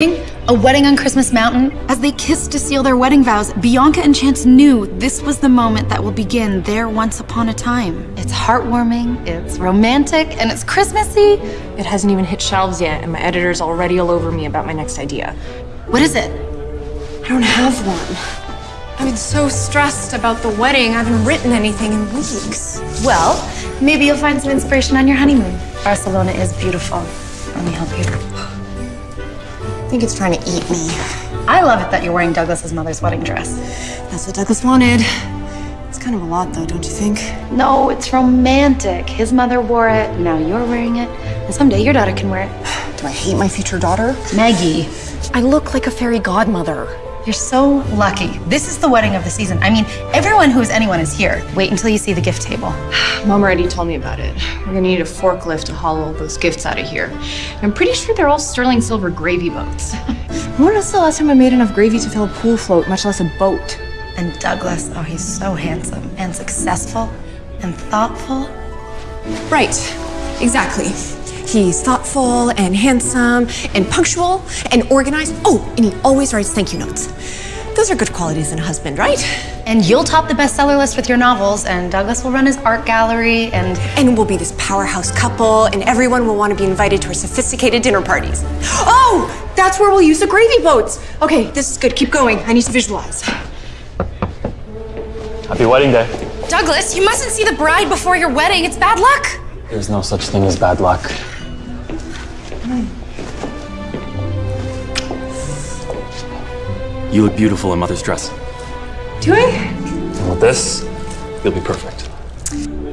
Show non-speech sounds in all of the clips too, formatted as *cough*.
A wedding on Christmas Mountain. As they kissed to seal their wedding vows, Bianca and Chance knew this was the moment that will begin their once upon a time. It's heartwarming, it's romantic, and it's Christmassy. It hasn't even hit shelves yet, and my editor's already all over me about my next idea. What is it? I don't have one. I've been so stressed about the wedding, I haven't written anything in weeks. Well, maybe you'll find some inspiration on your honeymoon. Barcelona is beautiful. Let me help you. I think it's trying to eat me. I love it that you're wearing Douglas's mother's wedding dress. That's what Douglas wanted. It's kind of a lot, though, don't you think? No, it's romantic. His mother wore it, now you're wearing it, and someday your daughter can wear it. *sighs* Do I hate my future daughter? Maggie, I look like a fairy godmother. You're so lucky. This is the wedding of the season. I mean, everyone who is anyone is here. Wait until you see the gift table. *sighs* Mom already told me about it. We're gonna need a forklift to haul all those gifts out of here. I'm pretty sure they're all sterling silver gravy boats. *laughs* when was the last time I made enough gravy to fill a pool float, much less a boat? And Douglas, oh, he's so handsome and successful and thoughtful. Right, exactly. He's thoughtful and handsome and punctual and organized. Oh, and he always writes thank you notes. Those are good qualities in a husband, right? And you'll top the bestseller list with your novels, and Douglas will run his art gallery, and And we'll be this powerhouse couple, and everyone will want to be invited to our sophisticated dinner parties. Oh, that's where we'll use the gravy boats. Okay, this is good. Keep going. I need to visualize. Happy wedding day. Douglas, you mustn't see the bride before your wedding. It's bad luck. There's no such thing as bad luck. You look beautiful in mother's dress. Do I? And with this, you'll be perfect.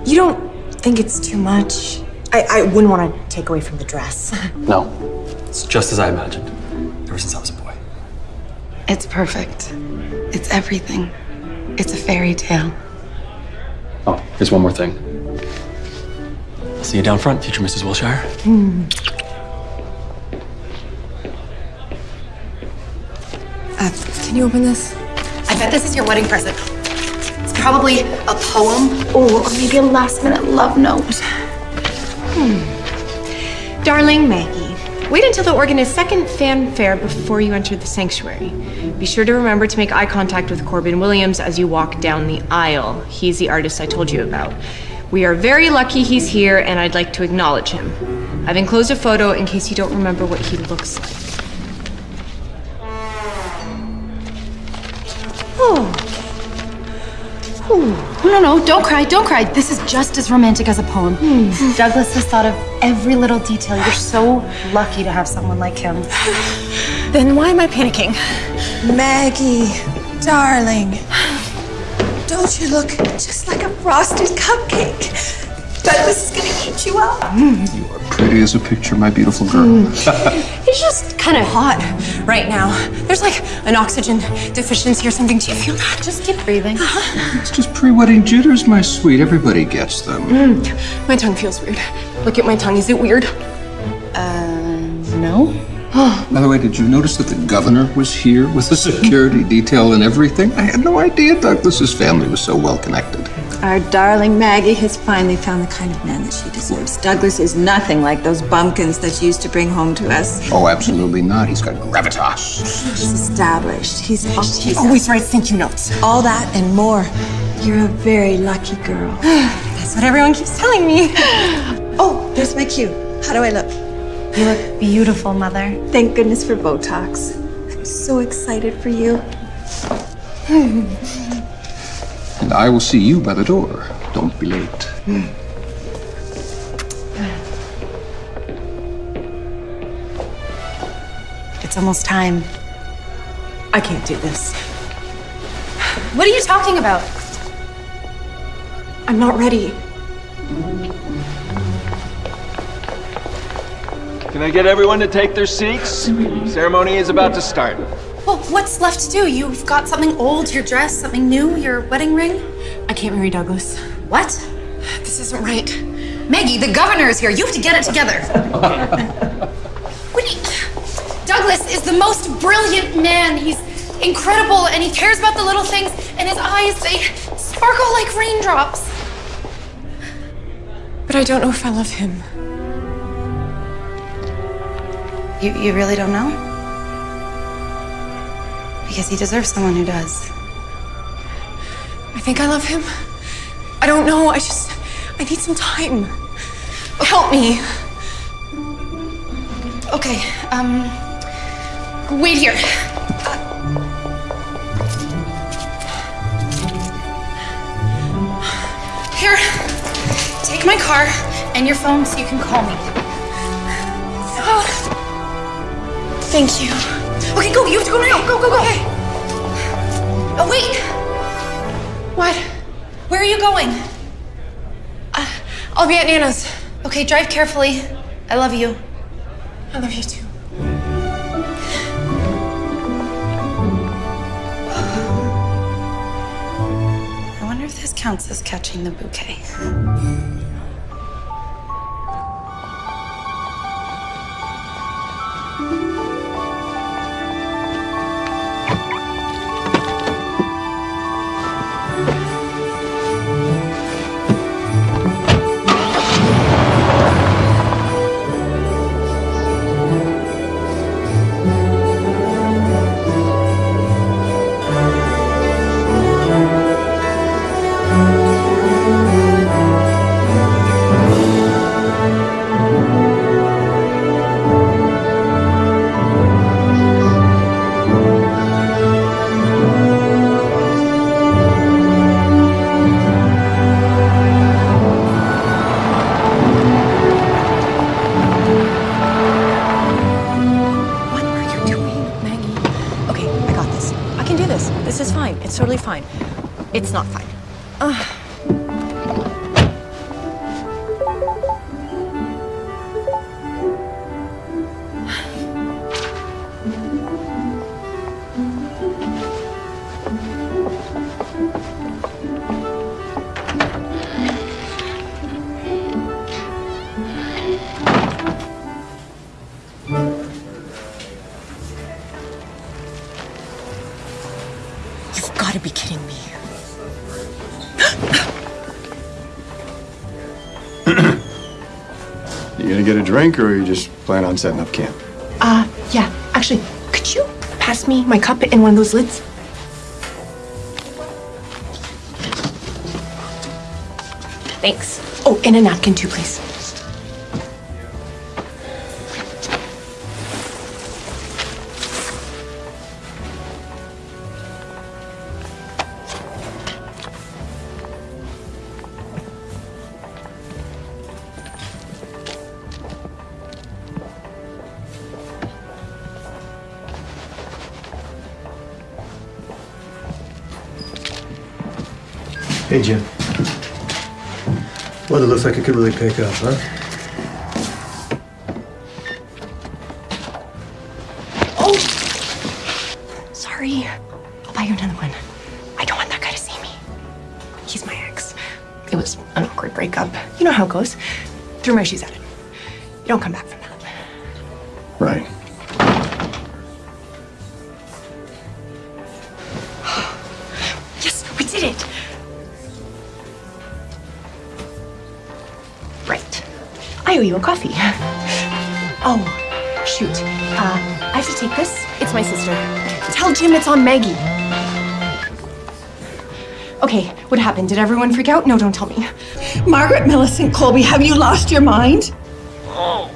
You don't think it's too much? I, I wouldn't want to take away from the dress. *laughs* No, it's just as I imagined, ever since I was a boy. It's perfect. It's everything. It's a fairy tale. Oh, here's one more thing. I'll see you down front, future Mrs. Wilshire. Uh, can you open this? I bet this is your wedding present. It's probably a poem or maybe a last minute love note. Darling Maggie, wait until the organist's second fanfare before you enter the sanctuary. Be sure to remember to make eye contact with Corbin Williams as you walk down the aisle. He's the artist I told you about. We are very lucky he's here, and I'd like to acknowledge him. I've enclosed a photo in case you don't remember what he looks like. Oh, oh. No, no, no, don't cry, don't cry. This is just as romantic as a poem. Hmm. Douglas has thought of every little detail. You're so lucky to have someone like him. Then why am I panicking? Maggie, darling, don't you look just like a frosted cupcake? Douglas is gonna eat you up. Mm. You are pretty as a picture, my beautiful girl. *laughs* It's just kind of hot right now. There's like an oxygen deficiency or something. Do you feel that? Just keep breathing. It's just pre-wedding jitters, my sweet. Everybody gets them. My tongue feels weird. Look at my tongue. Is it weird? Uh, no? *gasps* By the way, did you notice that the governor was here with the security *laughs* detail and everything? I had no idea Douglas's family was so well connected. Our darling Maggie has finally found the kind of man that she deserves. Douglas is nothing like those bumpkins that she used to bring home to us. Oh, absolutely not. He's got gravitas. He's established. He's, oh, he's Always writes thank you notes. all that and more. You're a very lucky girl. *sighs* That's what everyone keeps telling me. *gasps* Oh, there's my cue. How do I look? You look beautiful, Mother. Thank goodness for Botox. I'm so excited for you. *laughs* And I will see you by the door. Don't be late. It's almost time. I can't do this. What are you talking about? I'm not ready. Can I get everyone to take their seats? Ceremony is about to start. Well, what's left to do? You've got something old, your dress, something new, your wedding ring? I can't marry Douglas. What? This isn't right. Maggie, the governor is here. You have to get it together. *laughs* Wait. Douglas is the most brilliant man. He's incredible and he cares about the little things, and his eyes, they sparkle like raindrops. But I don't know if I love him. You, you really don't know? Because he deserves someone who does. I think I love him. I don't know. I just. I need some time. Help me. Okay, um. Wait here. Here, take my car and your phone so you can call me. Thank you. Okay, go. You have to go now. Go, go, go. Okay. Oh, wait. What? Where are you going? Uh, I'll be at Nana's. Okay, drive carefully. I love you. I love you too. I wonder if this counts as catching the bouquet. Drink or you just plan on setting up camp? Uh, yeah. Actually, could you pass me my cup and one of those lids? Thanks. Oh, and a napkin too, please. Hey, Jim. Weather looks like it could really pick up, huh? Oh! Sorry. I'll buy you another one. I don't want that guy to see me. He's my ex. It was an awkward breakup. You know how it goes. Threw my shoes at him. You don't come back it's on Maggie. Okay, what happened? Did everyone freak out? No, don't tell me. Margaret Millicent Colby, have you lost your mind? Oh.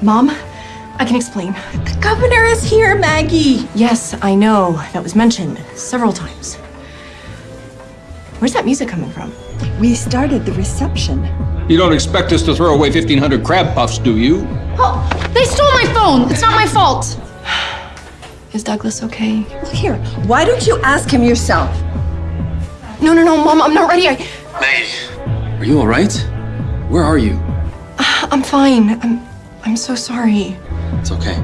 Mom, I can explain. The governor is here, Maggie. Yes, I know. That was mentioned several times. Where's that music coming from? We started the reception. You don't expect us to throw away 1,500 crab puffs, do you? Oh, they stole my phone. It's not my fault. Is Douglas okay? Look here, why don't you ask him yourself? No, no, no, Mom, I'm not ready. I, Are you all right? Where are you? Ah, I'm fine. I'm, I'm so sorry. It's okay.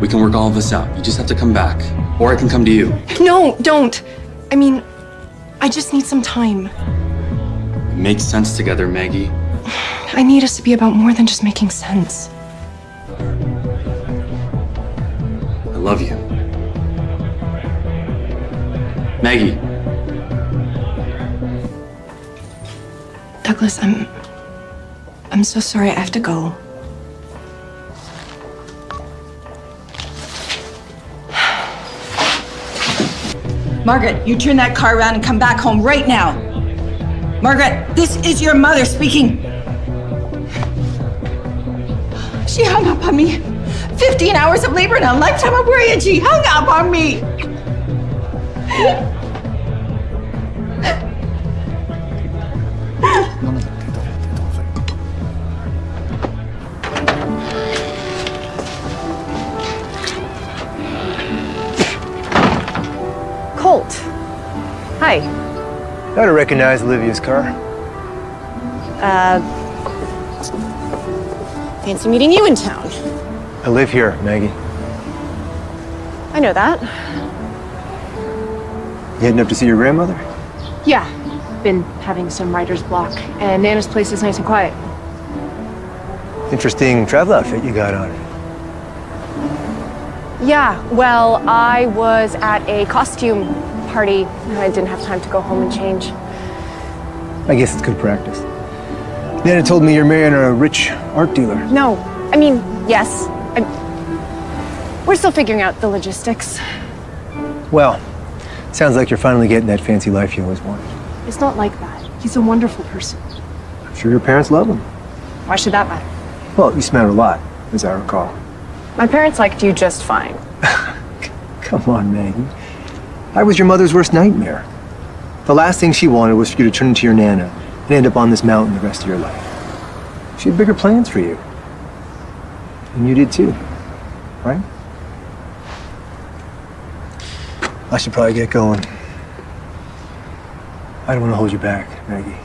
We can work all of this out. You just have to come back. Or I can come to you. No, don't. I mean, I just need some time. It makes sense together, Maggie. *sighs* I need us to be about more than just making sense. Love you. Maggie, Douglas, I'm. I'm so sorry. I have to go. Margaret, you turn that car around and come back home right now. Margaret, this is your mother speaking. She hung up on me. 15 hours of labor and a lifetime of worry, and she hung up on me. Colt. Hi. I don't recognize Olivia's car. Uh, fancy meeting you in town. I live here, Maggie. I know that. You heading up to see your grandmother? Yeah, been having some writer's block, and Nana's place is nice and quiet. Interesting travel outfit you got on. Yeah, well, I was at a costume party. And I didn't have time to go home and change. I guess it's good practice. Nana told me you're marrying a rich art dealer. No, I mean, yes. I'm... We're still figuring out the logistics. Well, sounds like you're finally getting that fancy life you always wanted. It's not like that. He's a wonderful person. I'm sure your parents love him. Why should that matter? Well, you smell a lot, as I recall. My parents liked you just fine. *laughs* Come on, Maggie. I was your mother's worst nightmare. The last thing she wanted was for you to turn into your Nana and end up on this mountain the rest of your life. She had bigger plans for you. And you did too, right? I should probably get going. I don't want to hold you back, Maggie.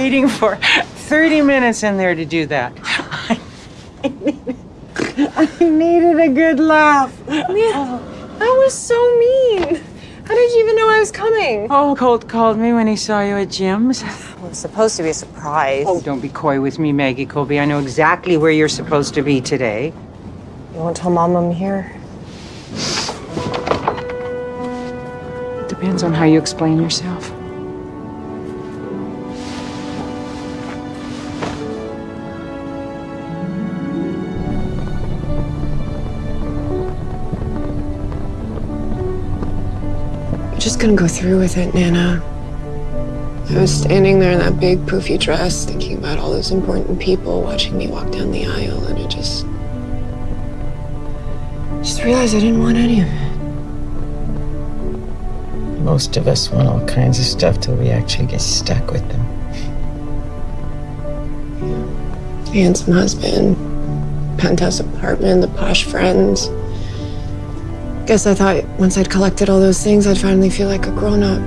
Waiting for 30 minutes in there to do that. I needed, I needed a good laugh. That was so mean. How did you even know I was coming? Oh, Colt called me when he saw you at Jim's. It was supposed to be a surprise. Oh, don't be coy with me, Maggie Colby. I know exactly where you're supposed to be today. You won't tell Mom I'm here? It depends on how you explain yourself. Gonna go through with it, Nana. I was standing there in that big poofy dress, thinking about all those important people watching me walk down the aisle, and I just. just realized I didn't want any of it. Most of us want all kinds of stuff till we actually get stuck with them. Handsome husband, penthouse apartment, the posh friends. Guess I thought once I'd collected all those things, I'd finally feel like a grown up.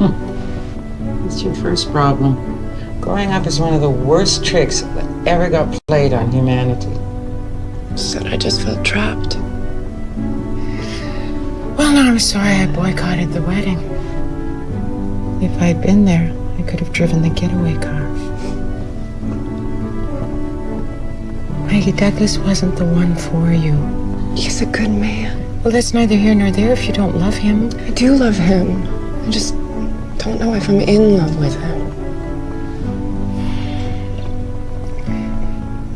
*laughs* That's your first problem. Growing up is one of the worst tricks that ever got played on humanity. Said I just felt trapped. Well, now I'm sorry I boycotted the wedding. If I'd been there, I could have driven the getaway car. Maggie Douglas wasn't the one for you. He's a good man. Well, that's neither here nor there if you don't love him. I do love him. I just don't know if I'm in love with him.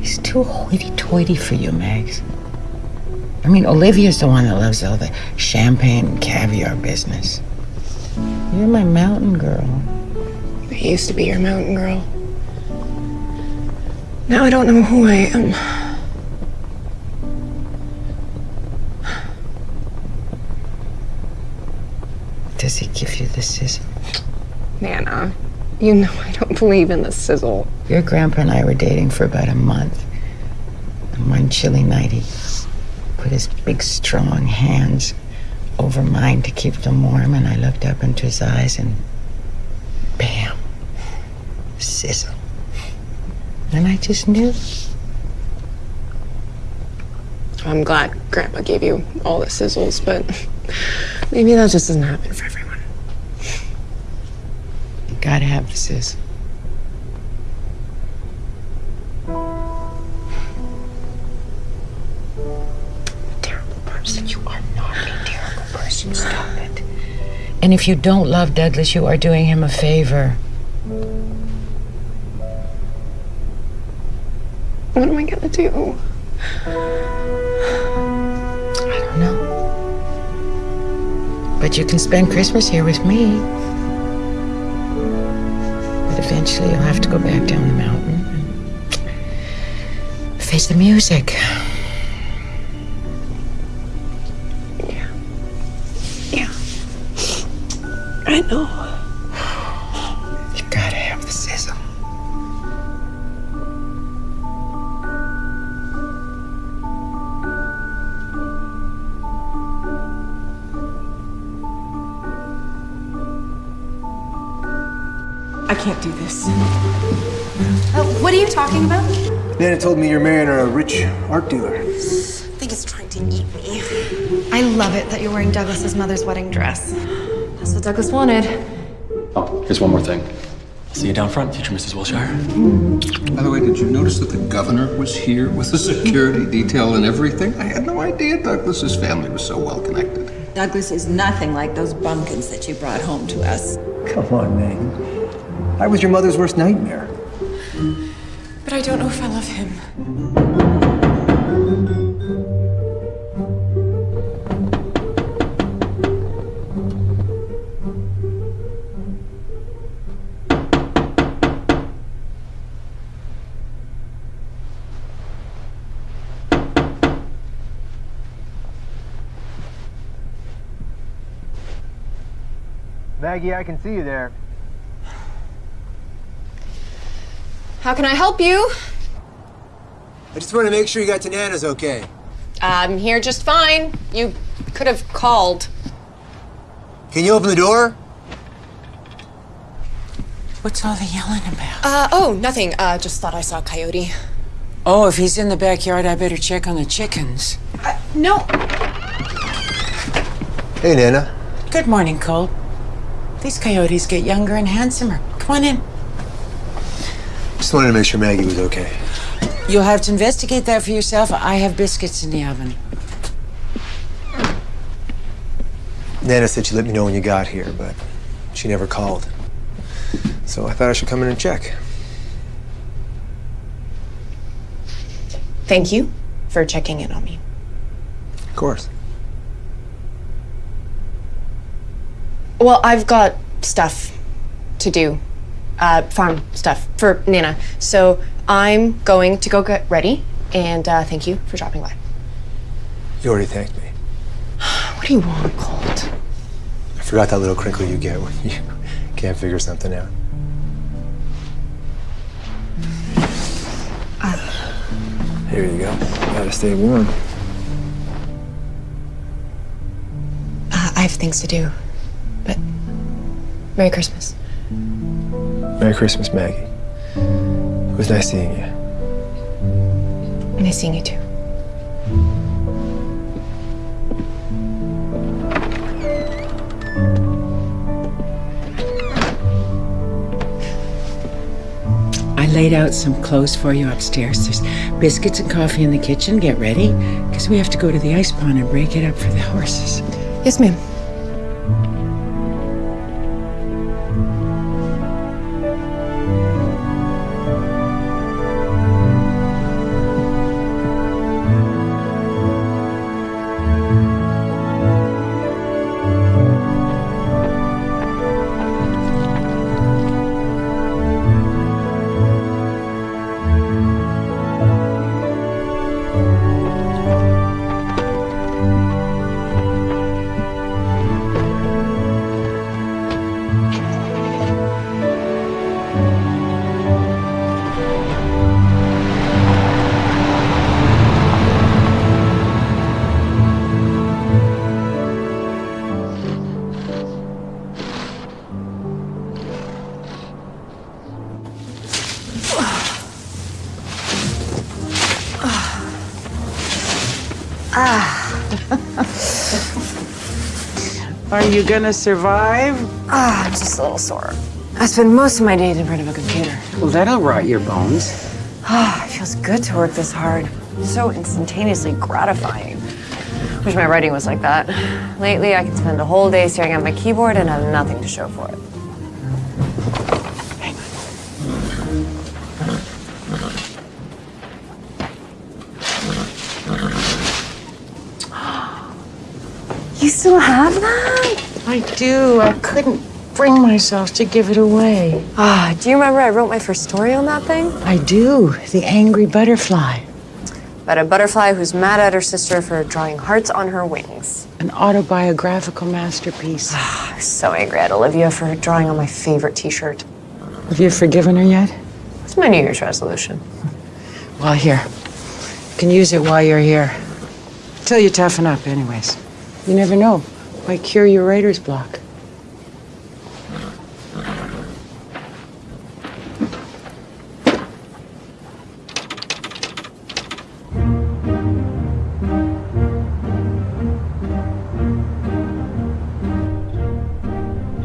He's too hoity-toity for you, Mags. I mean, Olivia's the one that loves all the champagne and caviar business. You're my mountain girl. I used to be your mountain girl. Now I don't know who I am. Does he give you the sizzle? Nana, uh, you know I don't believe in the sizzle. Your grandpa and I were dating for about a month. And one chilly night, he put his big, strong hands over mine to keep them warm, and I looked up into his eyes, and bam, sizzle. And I just knew. I'm glad Grandpa gave you all the sizzles, but maybe that just doesn't happen for everyone. You gotta have the sizzle. Terrible person. You are not a terrible person. Stop it. And if you don't love Douglas, you are doing him a favor. What am I gonna do? But you can spend Christmas here with me. But eventually you'll have to go back down the mountain and face the music. Yeah. Yeah. I know. Nana told me you're marrying a rich art dealer. I think it's trying to eat me. I love it that you're wearing Douglas's mother's wedding dress. That's what Douglas wanted. Oh, here's one more thing. I'll see you down front, future Mrs. Wilshire. By the way, did you notice that the governor was here with the security detail and everything? I had no idea Douglas's family was so well connected. Douglas is nothing like those bumpkins that you brought home to us. Come on, Maggie. I was your mother's worst nightmare. But I don't know if I love him. Maggie, I can see you there. How can I help you? I just want to make sure you got to Nana's okay. I'm here just fine. You could have called. Can you open the door? What's all the yelling about? Uh, oh, nothing. Uh, just thought I saw a coyote. Oh, if he's in the backyard, I better check on the chickens. No. Hey, Nana. Good morning, Colt. These coyotes get younger and handsomer. Come on in. Just wanted to make sure Maggie was okay. You'll have to investigate that for yourself. I have biscuits in the oven. Nana said she'd let me know when you got here, but she never called. So I thought I should come in and check. Thank you for checking in on me. Of course. Well, I've got stuff to do. Uh, farm stuff for Nana. So I'm going to go get ready. And uh, thank you for dropping by. You already thanked me. *sighs* What do you want, Colt? I forgot that little crinkle you get when you *laughs* can't figure something out. Here you go. Gotta stay warm. I have things to do. But Merry Christmas. Merry Christmas, Maggie. It was nice seeing you. Nice seeing you too. I laid out some clothes for you upstairs. There's biscuits and coffee in the kitchen. Get ready, because we have to go to the ice pond and break it up for the horses. Yes, ma'am. You gonna survive? Ah, I'm just a little sore. I spend most of my days in front of a computer. Well, that'll rot your bones. Ah, it feels good to work this hard. So instantaneously gratifying. Wish my writing was like that. Lately, I can spend a whole day staring at my keyboard and have nothing to show for it. You still have that? I do. I couldn't bring myself to give it away. Ah, do you remember I wrote my first story on that thing? I do. The angry butterfly. About a butterfly who's mad at her sister for drawing hearts on her wings. An autobiographical masterpiece. I was so angry at Olivia for drawing on my favorite t-shirt. Have you forgiven her yet? It's my New Year's resolution. Well, here. You can use it while you're here. Till you toughen up, anyways. You never know. Might cure your writer's block.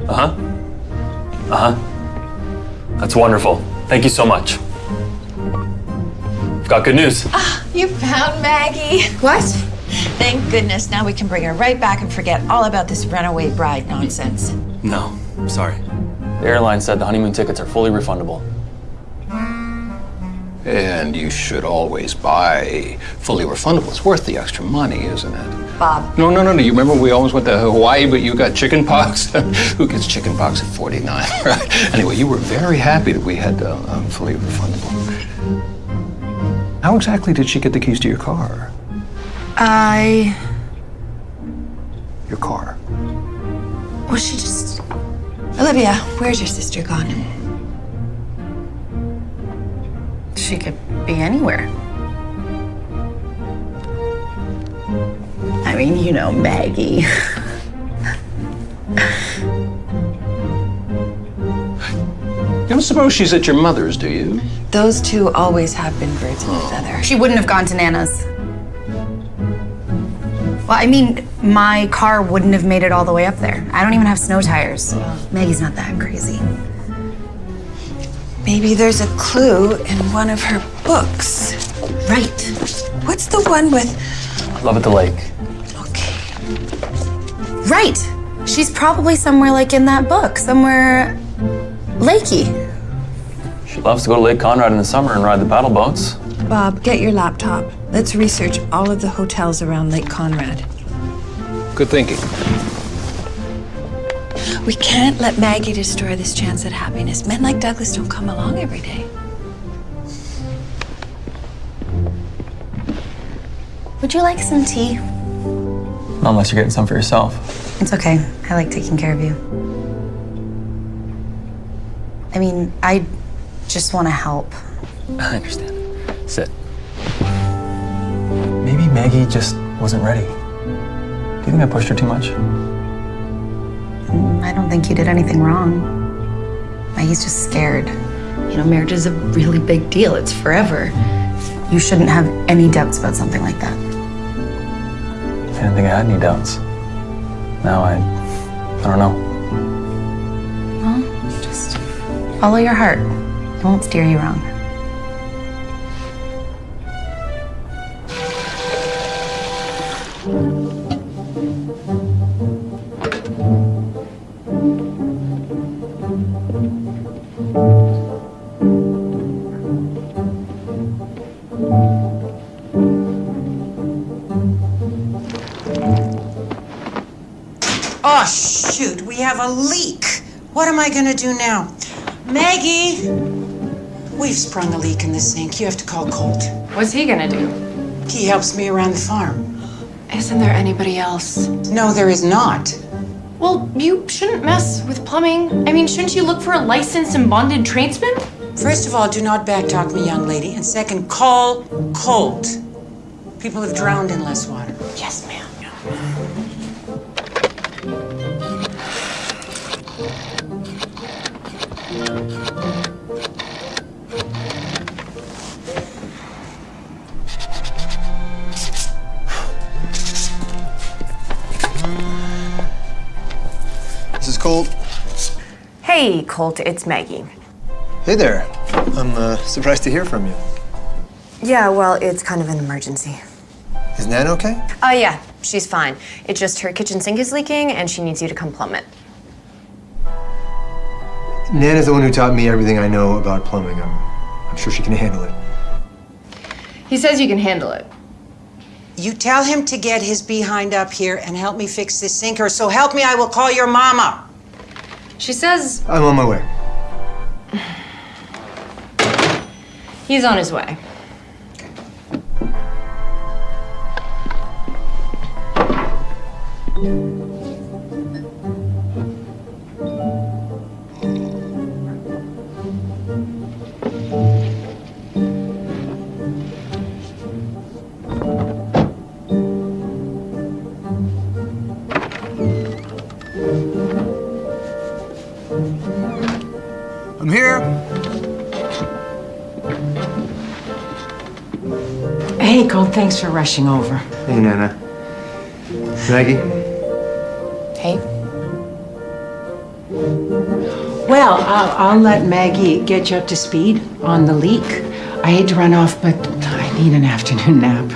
Uh huh. Uh huh. That's wonderful. Thank you so much. I've got good news. Ah, You found Maggie. What? Thank goodness. Now we can bring her right back and forget all about this runaway bride nonsense. No, I'm sorry. The airline said the honeymoon tickets are fully refundable. And you should always buy fully refundable. It's worth the extra money, isn't it? Bob. No, no, no, no. You remember we always went to Hawaii, but you got chicken pox? *laughs* Who gets chicken pox at 49, *laughs* right? Anyway, you were very happy that we had uh, um, fully refundable. How exactly did she get the keys to your car? I. Your car. Well, she just. Olivia, where's your sister gone? She could be anywhere. I mean, you know, Maggie. You don't suppose she's at your mother's, do you? Those two always have been birds of a feather. She wouldn't have gone to Nana's. Well, I mean, my car wouldn't have made it all the way up there. I don't even have snow tires. Maggie's not that crazy. Maybe there's a clue in one of her books. Right. What's the one with. Love at the lake. Okay. Right. She's probably somewhere like in that book, somewhere lakey. She loves to go to Lake Conrad in the summer and ride the paddle boats. Bob, get your laptop. Let's research all of the hotels around Lake Conrad. Good thinking. We can't let Maggie destroy this chance at happiness. Men like Douglas don't come along every day. Would you like some tea? Not unless you're getting some for yourself. It's okay. I like taking care of you. I mean, I just want to help. *laughs* I understand. Sit. Maybe Maggie just wasn't ready. Do you think I pushed her too much? I don't think you did anything wrong. Maggie's just scared. You know, marriage is a really big deal. It's forever. You shouldn't have any doubts about something like that. I didn't think I had any doubts. Now I, I don't know. Well, just follow your heart. It won't steer you wrong. What am I gonna do now? Maggie! We've sprung a leak in the sink. You have to call Colt. What's he gonna do? He helps me around the farm. Isn't there anybody else? No, there is not. Well, you shouldn't mess with plumbing. I mean, shouldn't you look for a licensed and bonded tradesman? First of all, do not backtalk me, young lady. And second, call Colt. People have drowned in less water. Yes, ma'am. This is Colt. Hey, Colt, it's Maggie. Hey there. I'm uh, surprised to hear from you. Yeah, well, it's kind of an emergency. Is Nan okay? Oh, yeah, she's fine. It's just her kitchen sink is leaking and she needs you to come plumb it. Nan is the one who taught me everything I know about plumbing. I'm, I'm sure she can handle it. He says you can handle it. You tell him to get his behind up here and help me fix this sink, or so help me, I will call your mama. She says I'm on my way. *sighs* he's on his way. Hey, Colt, thanks for rushing over. Hey, Nana. Maggie? Hey. Well, I'll, I'll let Maggie get you up to speed on the leak. I hate to run off, but I need an afternoon nap.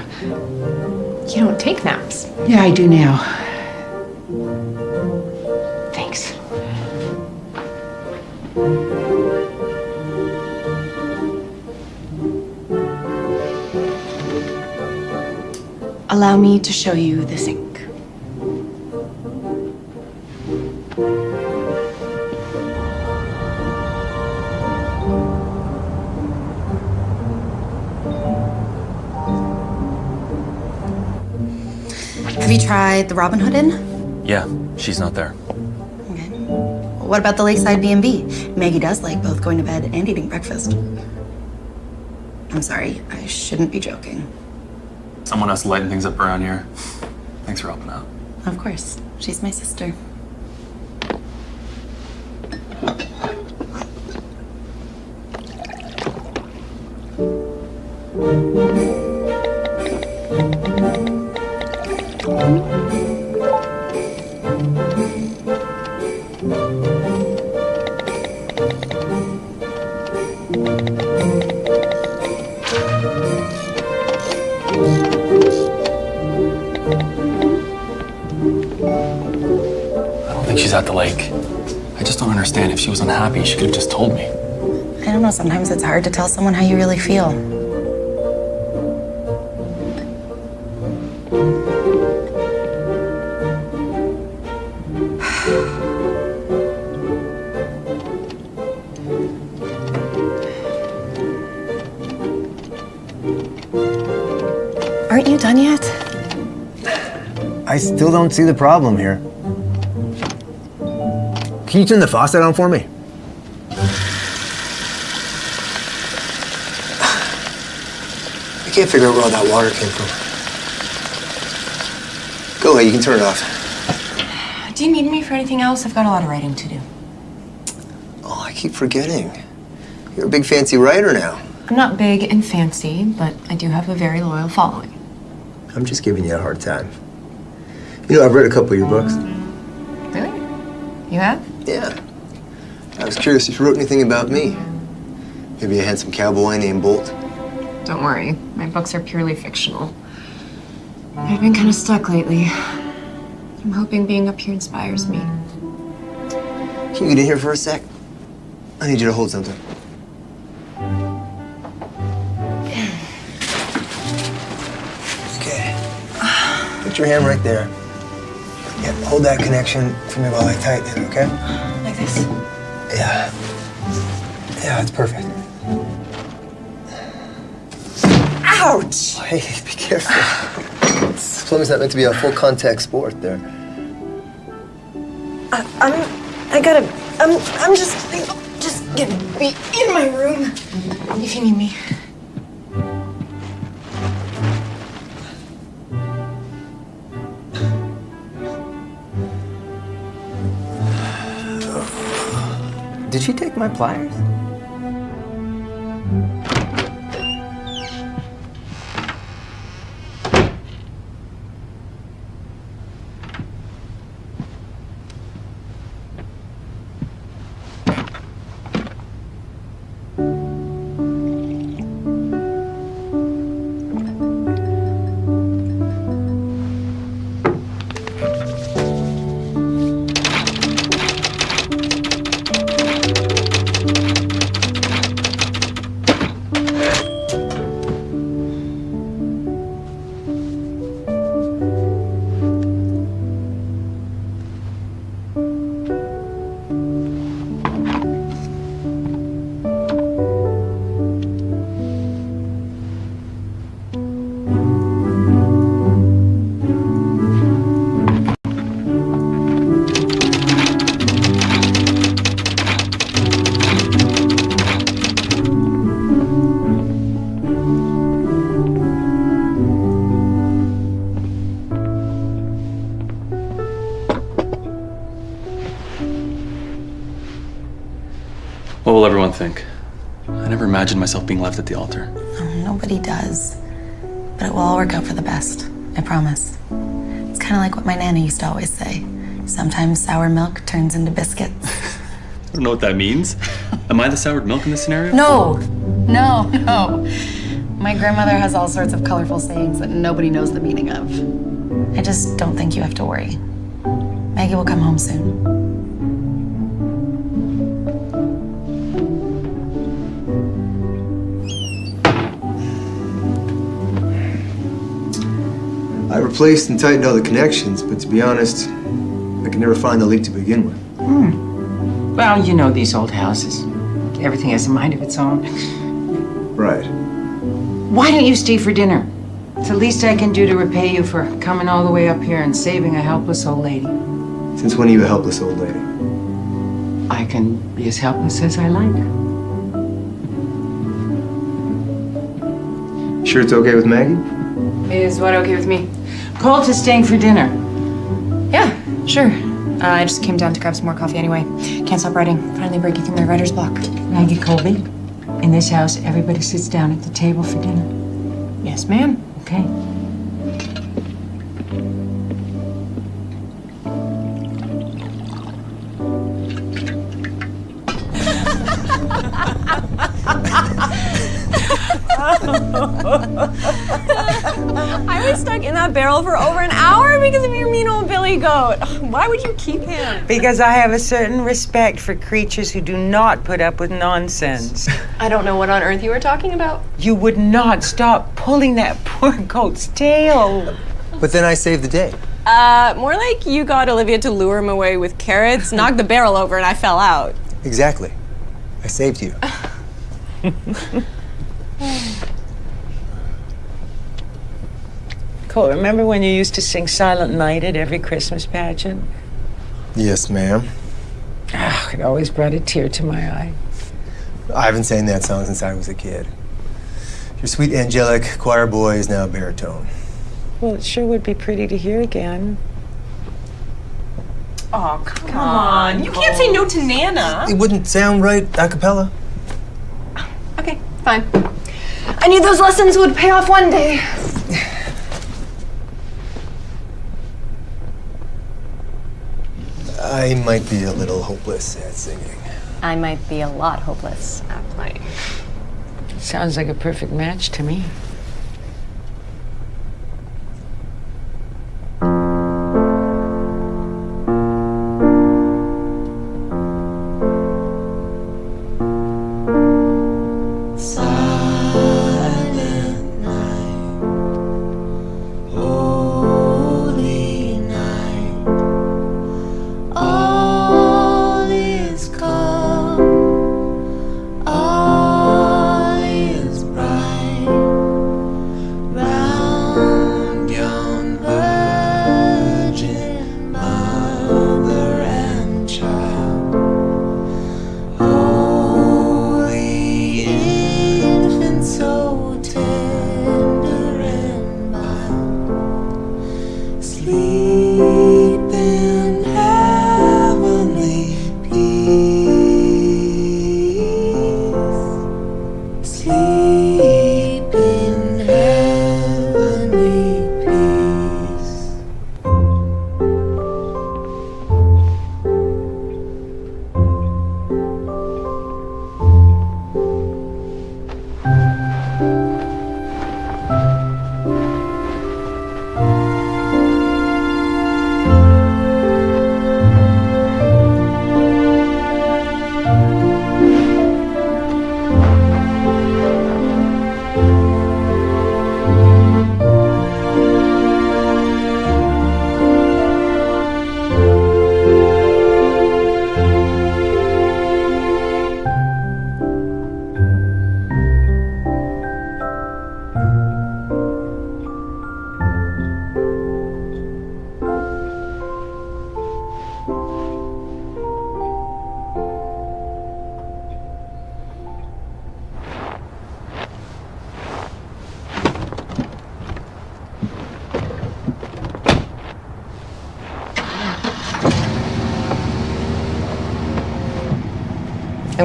You don't take naps. Yeah, I do now. Thanks. Allow me to show you the sink. Have you tried the Robin Hood Inn? Yeah, she's not there. Okay. What about the Lakeside B&B? Maggie does like both going to bed and eating breakfast. I'm sorry, I shouldn't be joking. Someone has to lighten things up around here. Thanks for helping out. Of course, she's my sister. Understand. If she was unhappy, she could have just told me. I don't know, sometimes it's hard to tell someone how you really feel. *sighs* Aren't you done yet? I still don't see the problem here. Can you turn the faucet on for me? I can't figure out where all that water came from. Go ahead, you can turn it off. Do Do you need me for anything else? I've got a lot of writing to do. Oh, I keep forgetting. You're a big fancy writer now. I'm not big and fancy, but I do have a very loyal following. I'm just giving you a hard time. You know, I've read a couple of your books. Curious if you wrote anything about me. Maybe a handsome cowboy named Bolt. Don't worry. My books are purely fictional. I've been kind of stuck lately. I'm hoping being up here inspires me. Can you get in here for a sec? I need you to hold something. Okay. Put your hand right there. Yeah, hold that connection for me while I tighten it, okay? Like this? Ouch! Hey, be careful. Swimming's not meant to be a full contact sport there. I, I'm. I gotta. I'm. I'm just. Just gonna be in my room. If you need me. Did she take my pliers? Will everyone think? I never imagined myself being left at the altar. Oh, nobody does. But it will all work out for the best. I promise. It's kind of like what my nana used to always say. Sometimes sour milk turns into biscuits. *laughs* I don't know what that means. Am I the soured milk in this scenario? No, no, no. My grandmother has all sorts of colorful sayings that nobody knows the meaning of. I just don't think you have to worry. Maggie will come home soon. Replaced and tightened all the connections, but to be honest, I could never find the leak to begin with. Hmm. Well, you know these old houses. Everything has a mind of its own. Right. Why don't you stay for dinner? It's the least I can do to repay you for coming all the way up here and saving a helpless old lady. Since when are you a helpless old lady? I can be as helpless as I like. Sure it's okay with Maggie? Is what okay with me? Colt is staying for dinner. Yeah, sure. Uh, I just came down to grab some more coffee anyway. Can't stop writing. Finally breaking through my writer's block. Maggie Colby, in this house, everybody sits down at the table for dinner. Yes, ma'am. Okay. *laughs* I was stuck in that barrel for over an hour because of your mean old Billy goat. *sighs* Why would you keep him? Because I have a certain respect for creatures who do not put up with nonsense. I don't know what on earth you were talking about. You would not stop pulling that *laughs* poor goat's tail. But then I saved the day. Uh, more like you got Olivia to lure him away with carrots, *laughs* knocked the barrel over, and I fell out. Exactly. I saved you. *laughs* Colt, remember when you used to sing Silent Night at every Christmas pageant? Yes, ma'am. Ah, it always brought a tear to my eye. I've been saying that song since I was a kid. Your sweet angelic choir boy is now a baritone. Well, it sure would be pretty to hear again. Oh, come, on. You can't say no to Nana. It wouldn't sound right a cappella. Okay, fine. I knew those lessons would pay off one day. I might be a little hopeless at singing. I might be a lot hopeless at playing. Sounds like a perfect match to me.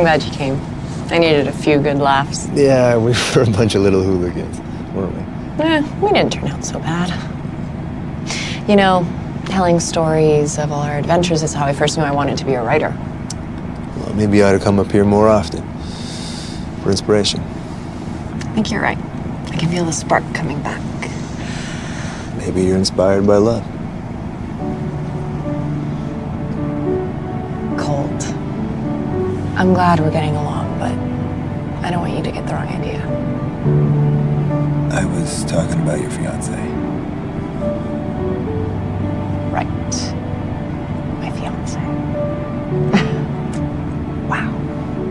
Glad you came. I needed a few good laughs. Yeah, we *laughs* were a bunch of little hooligans, weren't we? Eh, we didn't turn out so bad. You know, telling stories of all our adventures is how I first knew I wanted to be a writer. Well, maybe I ought to come up here more often for inspiration. I think you're right. I can feel the spark coming back. Maybe you're inspired by love. Glad we're getting along, but I don't want you to get the wrong idea. I was talking about your fiance. Right. My fiance. *laughs* wow.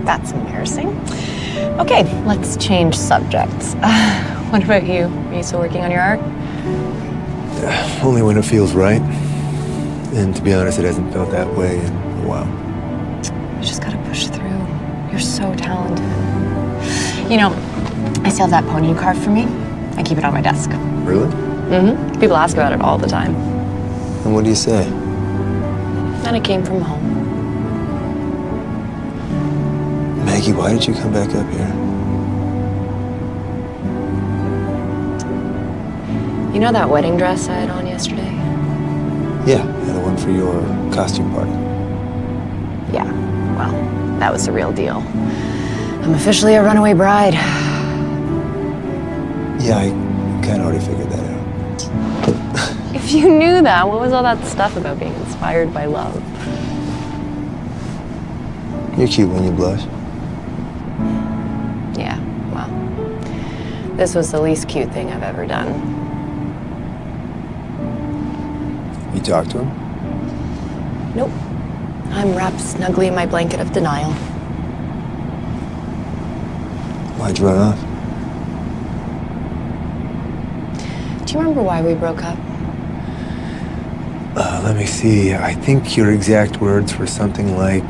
That's embarrassing. Okay, let's change subjects. *sighs* what about you? Are you still working on your art? Only when it feels right. And to be honest, it hasn't felt that way in a while. You know, I still have that pony you carved for me. I keep it on my desk. Really? Mm-hmm. People ask about it all the time. And what do you say? And it came from home. Maggie, why did you come back up here? You know that wedding dress I had on yesterday? Yeah, the one for your costume party. Yeah, well, that was the real deal. I'm officially a runaway bride. Yeah, I kind of already figured that out. *laughs* If you knew that, what was all that stuff about being inspired by love? You're cute when you blush. Yeah, well, this was the least cute thing I've ever done. You talked to him? Nope. I'm wrapped snugly in my blanket of denial. Why'd you run off? Do you remember why we broke up? Uh, let me see. I think your exact words were something like,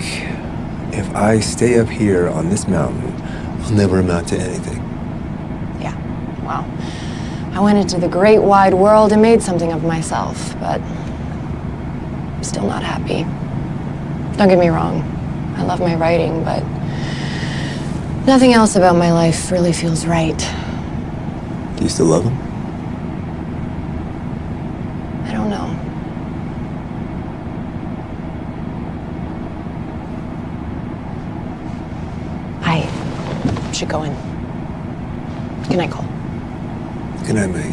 if I stay up here on this mountain, I'll never amount to anything. Yeah, well, I went into the great wide world and made something of myself, but I'm still not happy. Don't get me wrong, I love my writing, but nothing else about my life really feels right. Do you still love him? I don't know. I should go in. Good night, Colt. Good night, Maggie.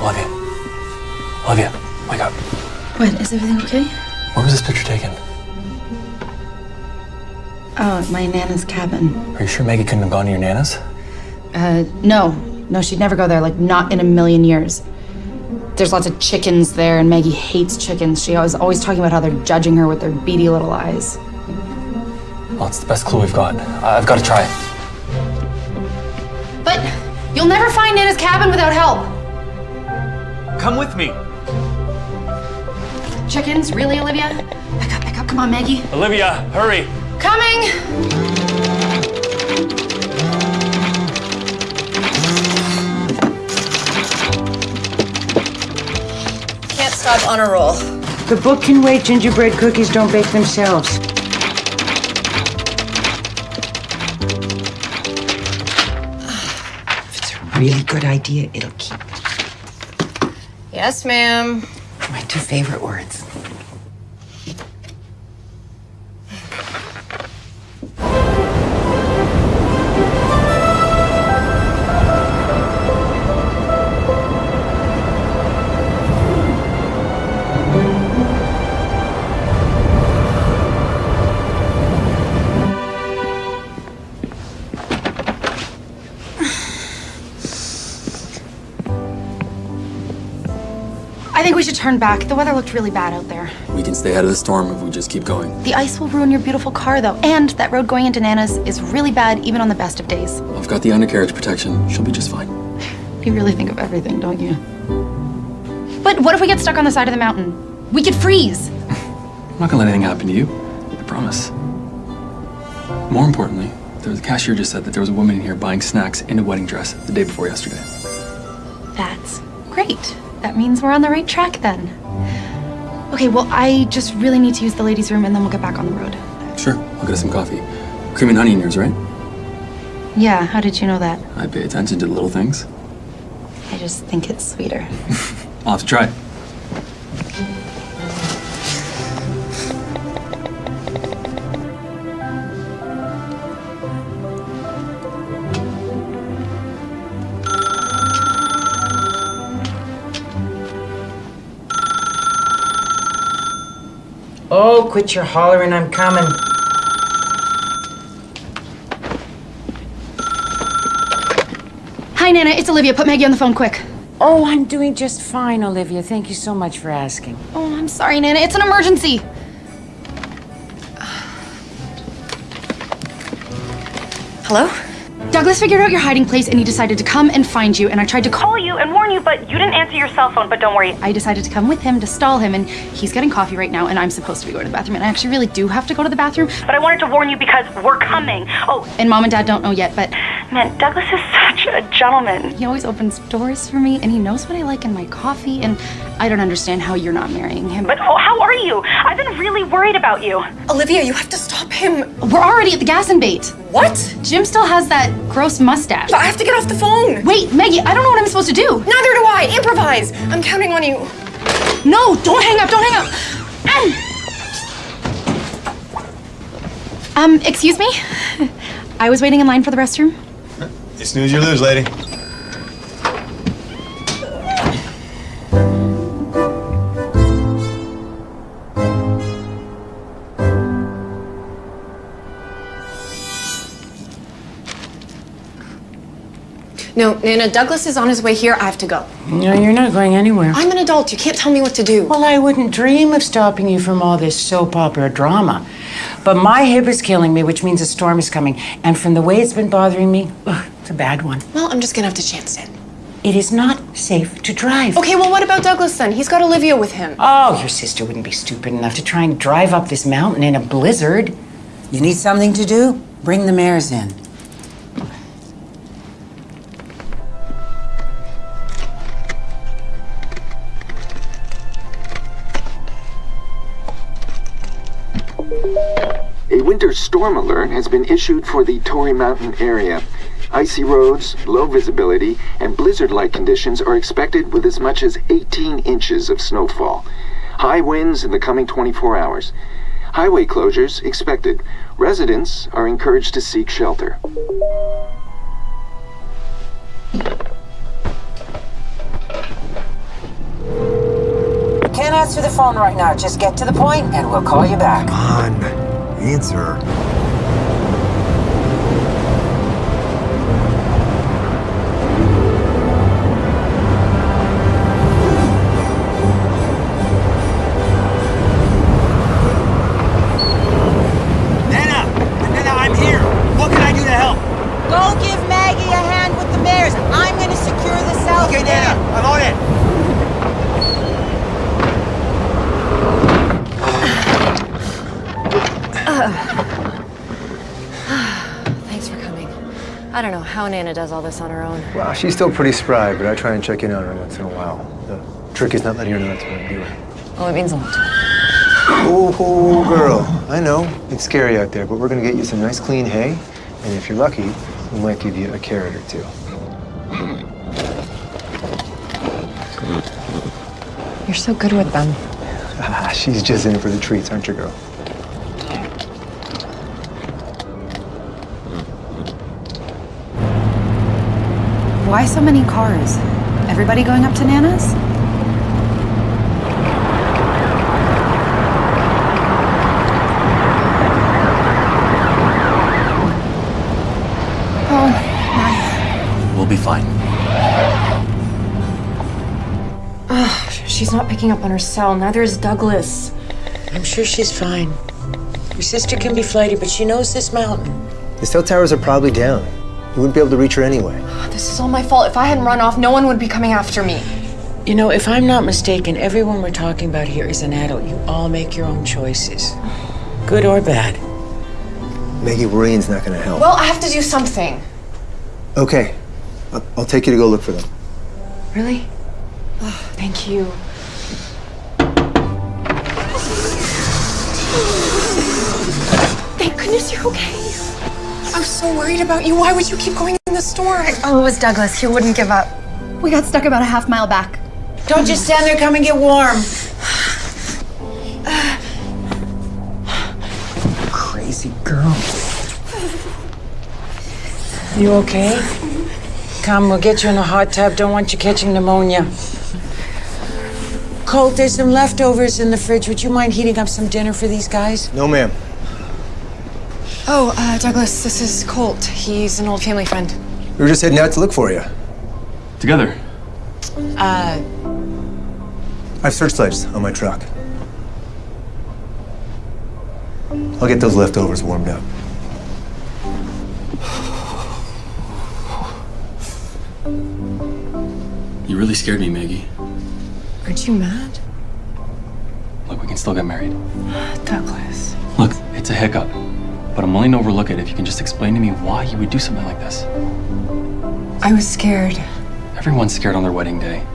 Olivia. Olivia, wake up. What, is everything okay? Where was this picture taken? Oh, my Nana's cabin. Are you sure Maggie couldn't have gone to your Nana's? Uh, no. No, she'd never go there, like, not in a million years. There's lots of chickens there, and Maggie hates chickens. She was always talking about how they're judging her with their beady little eyes. Well, it's the best clue we've got. I- I've got to try it. But you'll never find Nana's cabin without help. Come with me. Chickens? Really, Olivia? Back up, back up. Come on, Maggie. Olivia, hurry. Coming! Can't stop on a roll. The book can wait. Gingerbread cookies don't bake themselves. Really good idea. It'll keep. Yes, ma'am. My two favorite words. Turn back. The weather looked really bad out there. We can stay out of the storm if we just keep going. The ice will ruin your beautiful car, though, and that road going into Nana's is really bad even on the best of days. I've got the undercarriage protection. She'll be just fine. *sighs* You really think of everything, don't you? But what if we get stuck on the side of the mountain? We could freeze. *laughs* I'm not gonna let anything happen to you. I promise. More importantly, the cashier just said that there was a woman in here buying snacks in a wedding dress the day before yesterday. That means we're on the right track then. Okay, well, I just really need to use the ladies' room and then we'll get back on the road. Sure, I'll get us some coffee. Cream and honey in yours, right? Yeah, how did you know that? I pay attention to the little things. I just think it's sweeter. *laughs* I'll have to try. Oh, quit your hollering, I'm coming. Hi, Nana, it's Olivia. Put Maggie on the phone quick. Oh, I'm doing just fine, Olivia. Thank you so much for asking. Oh, I'm sorry, Nana. It's an emergency. *sighs* Hello? Douglas figured out your hiding place and he decided to come and find you. And I tried to call you and warn you, but you didn't answer your cell phone. But don't worry, I decided to come with him to stall him. And he's getting coffee right now. And I'm supposed to be going to the bathroom. And I actually really do have to go to the bathroom. But I wanted to warn you because we're coming. Oh, and mom and dad don't know yet. But man, Douglas is such a gentleman. He always opens doors for me and he knows what I like in my coffee. And I don't understand how you're not marrying him. But oh, how are you? I've been really worried about you. Olivia, you have to stop him. We're already at the gas and bait. What? Jim still has that gross mustache. But I have to get off the phone. Wait, Maggie, I don't know what I'm supposed to do. Neither do I. Improvise. I'm counting on you. No, don't hang up, don't hang up. Um, excuse me? *laughs* I was waiting in line for the restroom. You snooze, you lose, lady. Nana, Douglas is on his way here. I have to go. No, you're not going anywhere. I'm an adult. You can't tell me what to do. Well, I wouldn't dream of stopping you from all this soap opera drama. But my hip is killing me, which means a storm is coming. And from the way it's been bothering me, ugh, it's a bad one. Well, I'm just gonna have to chance it. It is not safe to drive. Okay, well, what about Douglas then? He's got Olivia with him. Oh, your sister wouldn't be stupid enough to try and drive up this mountain in a blizzard. You need something to do? Bring the mares in. Storm alert has been issued for the Torrey Mountain area. Icy roads, low visibility, and blizzard-like conditions are expected with as much as 18 inches of snowfall. High winds in the coming 24 hours. Highway closures expected. Residents are encouraged to seek shelter. Can't answer the phone right now. Just get to the point and we'll call you back. Come on, answer. How Nana does all this on her own. Well, she's still pretty spry, but I try and check in on her once in a while. The trick is not letting her know that's what I'm doing. Well, it means a lot. Oh, oh, girl. I know it's scary out there, but we're gonna get you some nice clean hay, and if you're lucky, we might give you a carrot or two. You're so good with them. Ah, she's just in for the treats, aren't you, girl? Why so many cars? Everybody going up to Nana's? Oh, my. We'll be fine. Ugh, she's not picking up on her cell. Neither is Douglas. I'm sure she's fine. Your sister can be flighty, but she knows this mountain. The cell towers are probably down. You wouldn't be able to reach her anyway. This is all my fault. If I hadn't run off, no one would be coming after me. You know, if I'm not mistaken, everyone we're talking about here is an adult. You all make your own choices, good or bad. Maggie, worrying's not gonna help. Well, I have to do something. Okay, I'll, I'll take you to go look for them. Really? Oh, thank you. Thank goodness you're okay. I was so worried about you. Why would you keep going in the storm? Oh, it was Douglas. He wouldn't give up. We got stuck about a half mile back. Don't just stand there, come and get warm. Crazy girl. You okay? Come, we'll get you in a hot tub. Don't want you catching pneumonia. Colt, there's some leftovers in the fridge. Would you mind heating up some dinner for these guys? No, ma'am. Oh, uh, Douglas, this is Colt. He's an old family friend. We were just heading out to look for you. Together? Uh... I have searchlights on my truck. I'll get those leftovers warmed up. You really scared me, Maggie. Aren't you mad? Look, we can still get married. Douglas. Look, it's a hiccup but I'm willing to overlook it if you can just explain to me why you would do something like this. I was scared. Everyone's scared on their wedding day.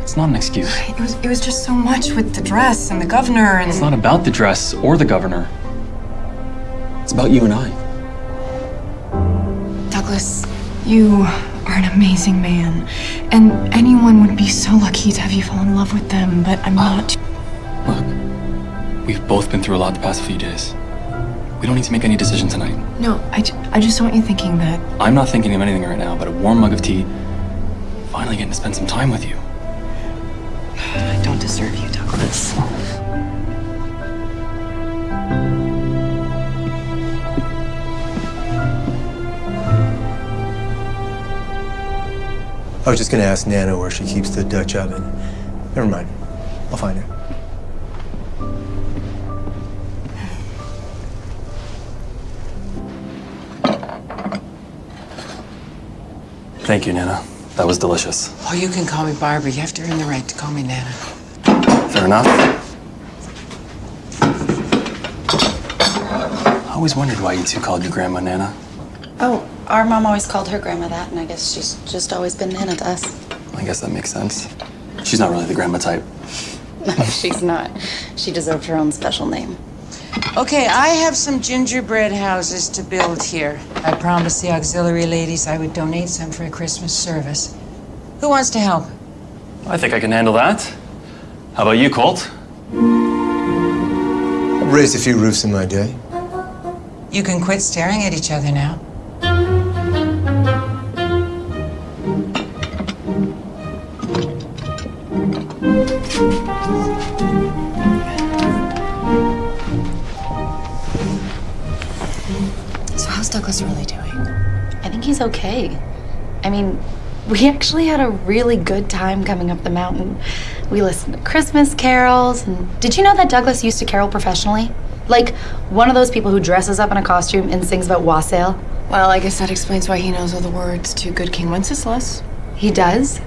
It's not an excuse. It was it was just so much with the dress and the governor and It's not about the dress or the governor. It's about you and I. Douglas, you are an amazing man. And anyone would be so lucky to have you fall in love with them, but I'm ah. not. Look, we've both been through a lot the past few days. We don't need to make any decision tonight. No, I, ju- I just don't want you thinking that. I'm not thinking of anything right now but a warm mug of tea, finally getting to spend some time with you. I don't deserve you, Douglas. I was just gonna ask Nana where she keeps the Dutch oven. Never mind. I'll find her. Thank you, Nana. That was delicious. Oh, you can call me Barbara. You have to earn the right to call me Nana. Fair enough. I always wondered why you two called you Grandma Nana. Oh, our mom always called her grandma that, and I guess she's just always been Nana to us. I guess that makes sense. She's not really the grandma type. *laughs* No, she's not. She deserved her own special name. Okay, I have some gingerbread houses to build here. I promised the auxiliary ladies I would donate some for a Christmas service. Who wants to help? I think I can handle that. How about you, Colt? I've raised a few roofs in my day. You can quit staring at each other now. Douglas really doing? I think he's okay. I mean, we actually had a really good time coming up the mountain. We listened to Christmas carols, and did you know that Douglas used to carol professionally? Like one of those people who dresses up in a costume and sings about wassail. Well, I guess that explains why he knows all the words to Good King Wenceslas. He does?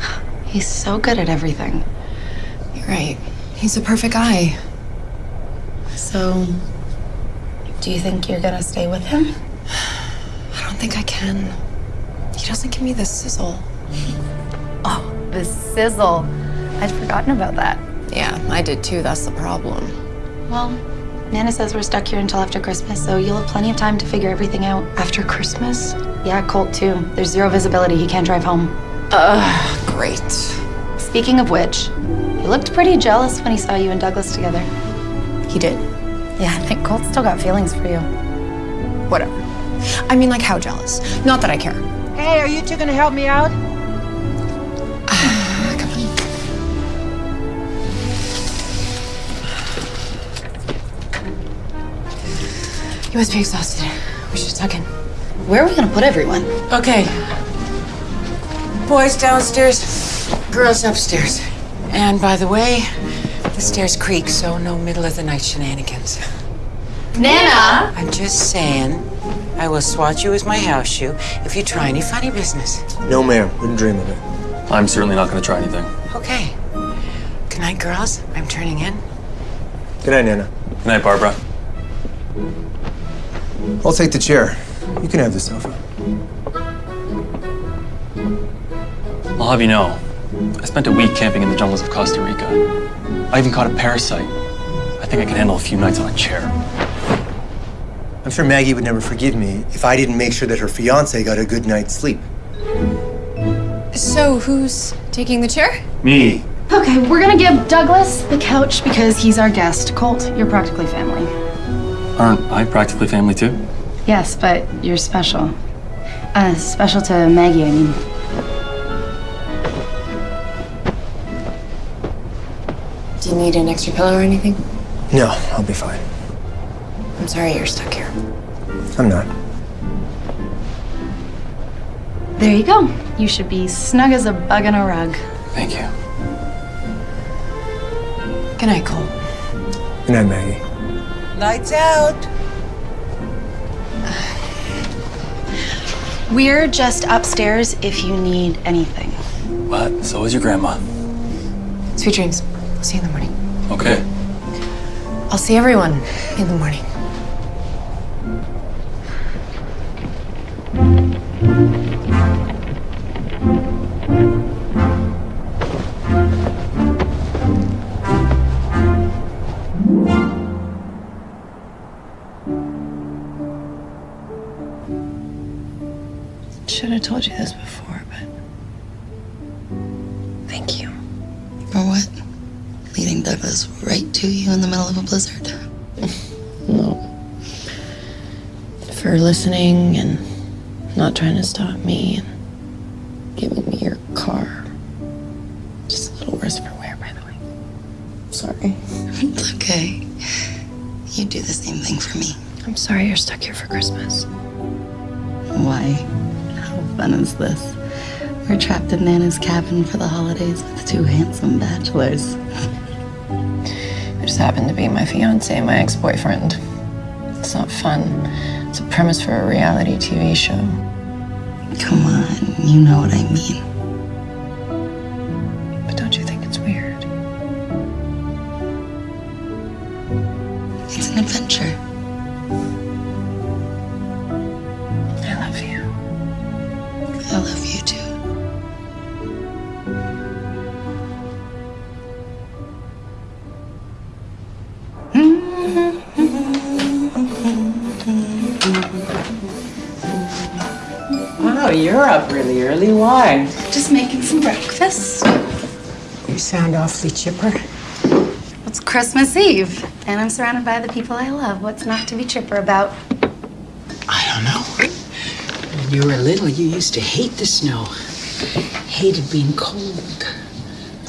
*sighs* He's so good at everything. You're right. He's a perfect guy. So, do you think you're gonna stay with him? I don't think I can. He doesn't give me the sizzle. Oh, the sizzle. I'd forgotten about that. Yeah, I did too. That's the problem. Well, Nana says we're stuck here until after Christmas, so you'll have plenty of time to figure everything out. After Christmas? Yeah, Colt too. There's zero visibility. He can't drive home. Ugh, great. Speaking of which, he looked pretty jealous when he saw you and Douglas together. He did. Yeah, I think Colt's still got feelings for you. Whatever. I mean, like, how jealous? Not that I care. Hey, are you two gonna help me out? *sighs* You must be exhausted. We should tuck in. Where are we gonna put everyone? Okay. Boys downstairs, girls upstairs. And by the way, the stairs creak, so no middle of the night shenanigans. Nana! I'm just saying, I will swat you as my house shoe if you try any funny business. No, ma'am. Wouldn't dream of it. I'm certainly not going to try anything. Okay. Good night, girls. I'm turning in. Good night, Nana. Good night, Barbara. I'll take the chair. You can have the sofa. I'll have you know, I spent a week camping in the jungles of Costa Rica. I even caught a parasite. I think I can handle a few nights on a chair. I'm sure Maggie would never forgive me if I didn't make sure that her fiance got a good night's sleep. So, who's taking the chair? Me. Okay, we're gonna give Douglas the couch because he's our guest. Colt, you're practically family. Aren't I practically family too? Yes, but you're special. Uh, special to Maggie, I mean. Do you need an extra pillow or anything? No, I'll be fine. I'm sorry you're stuck here. I'm not. There you go. You should be snug as a bug in a rug. Thank you. Good night, Colt. Good night, Maggie. Lights out. We're just upstairs if you need anything. What? so is your grandma. Sweet dreams. I'll see you in the morning. Okay. I'll see everyone in the morning. Listening and not trying to stop me and giving me your car. Just a little worse for wear, by the way. Sorry. *laughs* It's okay. You do the same thing for me. I'm sorry you're stuck here for Christmas. Why? How fun is this? We're trapped in Nana's cabin for the holidays with two handsome bachelors. It just happened to be my fiance and my ex-boyfriend. It's not fun. Premise for a reality TV show. Come on, you know what I mean. Sound awfully chipper. It's Christmas Eve, and I'm surrounded by the people I love. What's not to be chipper about? I don't know. When you were little, you used to hate the snow. Hated being cold.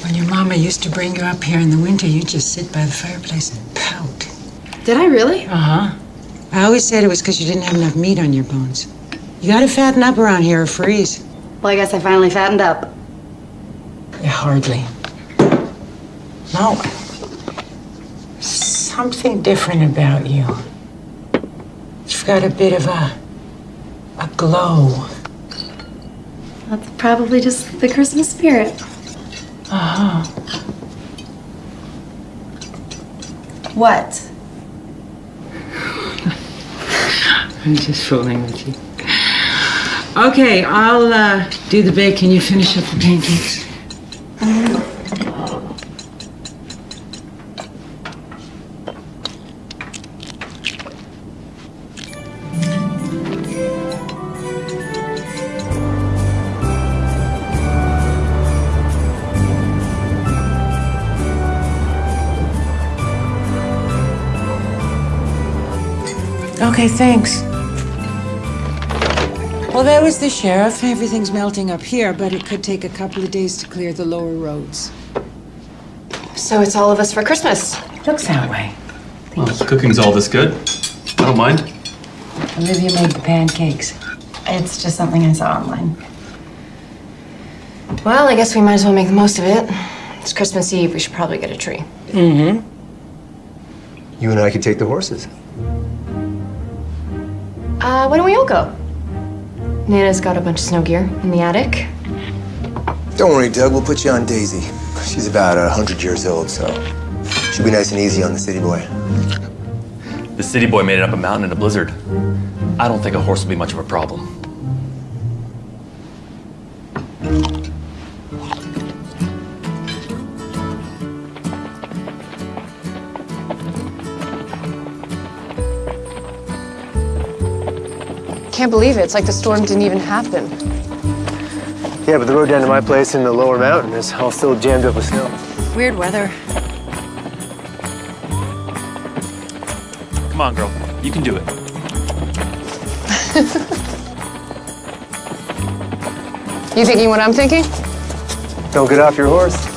When your mama used to bring you up here in the winter, you'd just sit by the fireplace and pout. Did I really? Uh huh. I always said it was because you didn't have enough meat on your bones. You gotta fatten up around here or freeze. Well, I guess I finally fattened up. Yeah, hardly. No. Something different about you. You've got a bit of a. a glow. That's probably just the Christmas spirit. Uh huh. What? *laughs* I'm just fooling with you. Okay, I'll uh, do the bacon. You finish up the pancakes. Okay, thanks. Well, there was the sheriff. Everything's melting up here, but it could take a couple of days to clear the lower roads. So it's all of us for Christmas. Looks that way. Well, if the cooking's all this good, I don't mind. Olivia made the pancakes. It's just something I saw online. Well, I guess we might as well make the most of it. It's Christmas Eve. We should probably get a tree. Mm-hmm. You and I could take the horses. Why don't we all go? Nana's got a bunch of snow gear in the attic. Don't worry, Doug. We'll put you on Daisy. She's about a hundred years old, so she'll be nice and easy on the city boy. The city boy made it up a mountain in a blizzard. I don't think a horse will be much of a problem. I can't believe it. It's like the storm didn't even happen. Yeah, but the road down to my place in the lower mountain is all still jammed up with snow. Weird weather. Come on, girl. You can do it. *laughs* You thinking what I'm thinking? Don't get off your horse.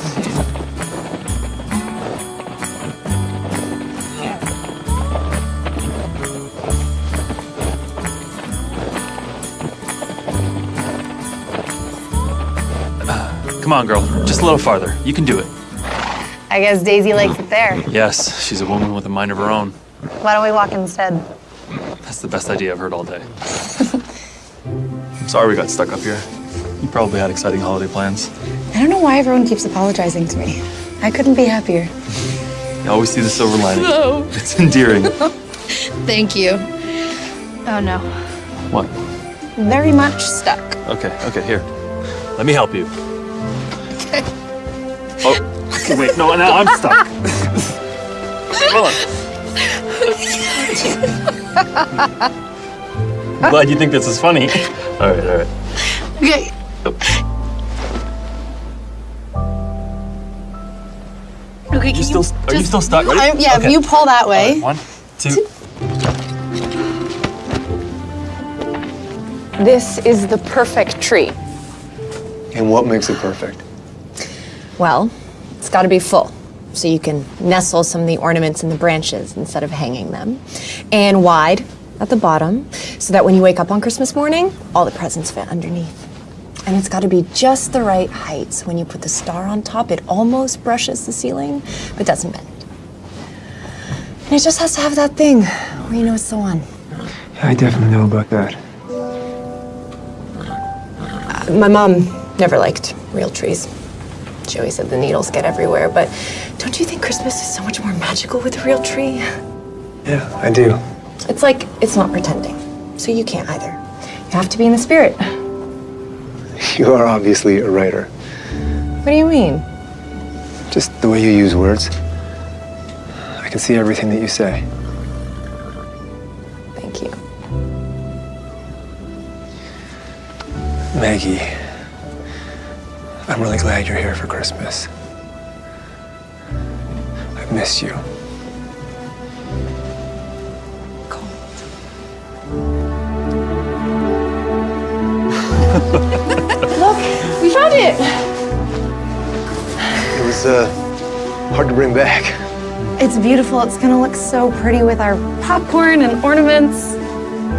Come on, girl. Just a little farther. You can do it. I guess Daisy likes it there. Yes, she's a woman with a mind of her own. Why don't we walk instead? That's the best idea I've heard all day. I'm *laughs* sorry we got stuck up here. You probably had exciting holiday plans. I don't know why everyone keeps apologizing to me. I couldn't be happier. You always see the silver lining. No. It's endearing. *laughs* Thank you. Oh no. what? Very much stuck. Okay, okay, here. Let me help you. *laughs* Oh, okay, wait, no, now I'm stuck. Hold on. I'm glad you think this is funny. All right, all right. Okay. Oh. Okay, you still, are you still stuck? Ready? I'm- yeah, if you pull that way. One, two. This is the perfect tree. And what makes it perfect? Well, it's got to be full. So you can nestle some of the ornaments in the branches instead of hanging them. And wide at the bottom, so that when you wake up on Christmas morning, all the presents fit underneath. And it's got to be just the right height, so when you put the star on top, it almost brushes the ceiling, but doesn't bend. And it just has to have that thing where you know it's the one. I definitely know about that. My mom never liked real trees. Always said the needles get everywhere, but don't you think Christmas is so much more magical with a real tree? Yeah, I do. It's like it's not pretending, so you can't either. You have to be in the spirit. *laughs* You are obviously a writer. What do you mean? Just the way you use words. I can see everything that you say. Thank you. Maggie, I'm really glad you're here for Christmas. I miss you. *laughs* Look, we found it. It was uh, hard to bring back. It's beautiful. It's gonna look so pretty with our popcorn and ornaments.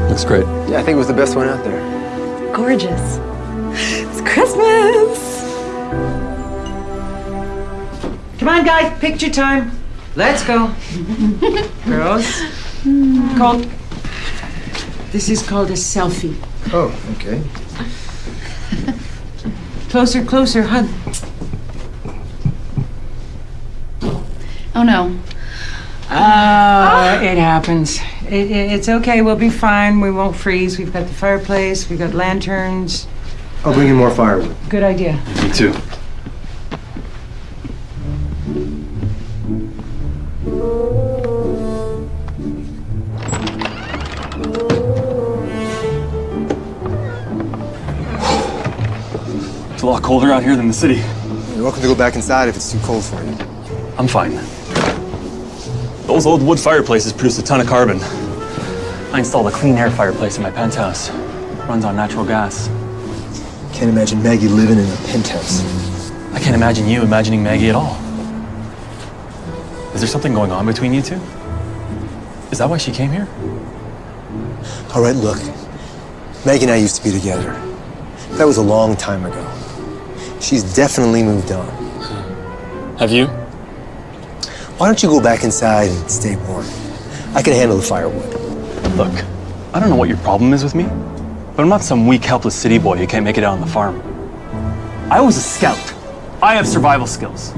Looks great. Yeah, I think it was the best one out there. Gorgeous. It's Christmas. Come on, guys, picture time. Let's go. *laughs* Girls, called. This is called a selfie. Oh, okay. Closer, closer, hug. Oh no. Oh, it happens. It, it- it's okay. We'll be fine. We won't freeze. We've got the fireplace. We've got lanterns. I'll bring you more firewood. Good idea. Me too. It's a lot colder out here than the city. You're welcome to go back inside if it's too cold for you. I'm fine. Those old wood fireplaces produce a ton of carbon. I installed a clean air fireplace in my penthouse. Runs on natural gas. Can't imagine Maggie living in a penthouse. I can't imagine you imagining Maggie at all. Is there something going on between you two? Is that why she came here? All right, look. Maggie and I used to be together. That was a long time ago. She's definitely moved on. Have you? Why don't you go back inside and stay warm? I can handle the firewood. Look, I don't know what your problem is with me, but I'm not some weak, helpless city boy who can't make it out on the farm. I was a scout. I have survival skills.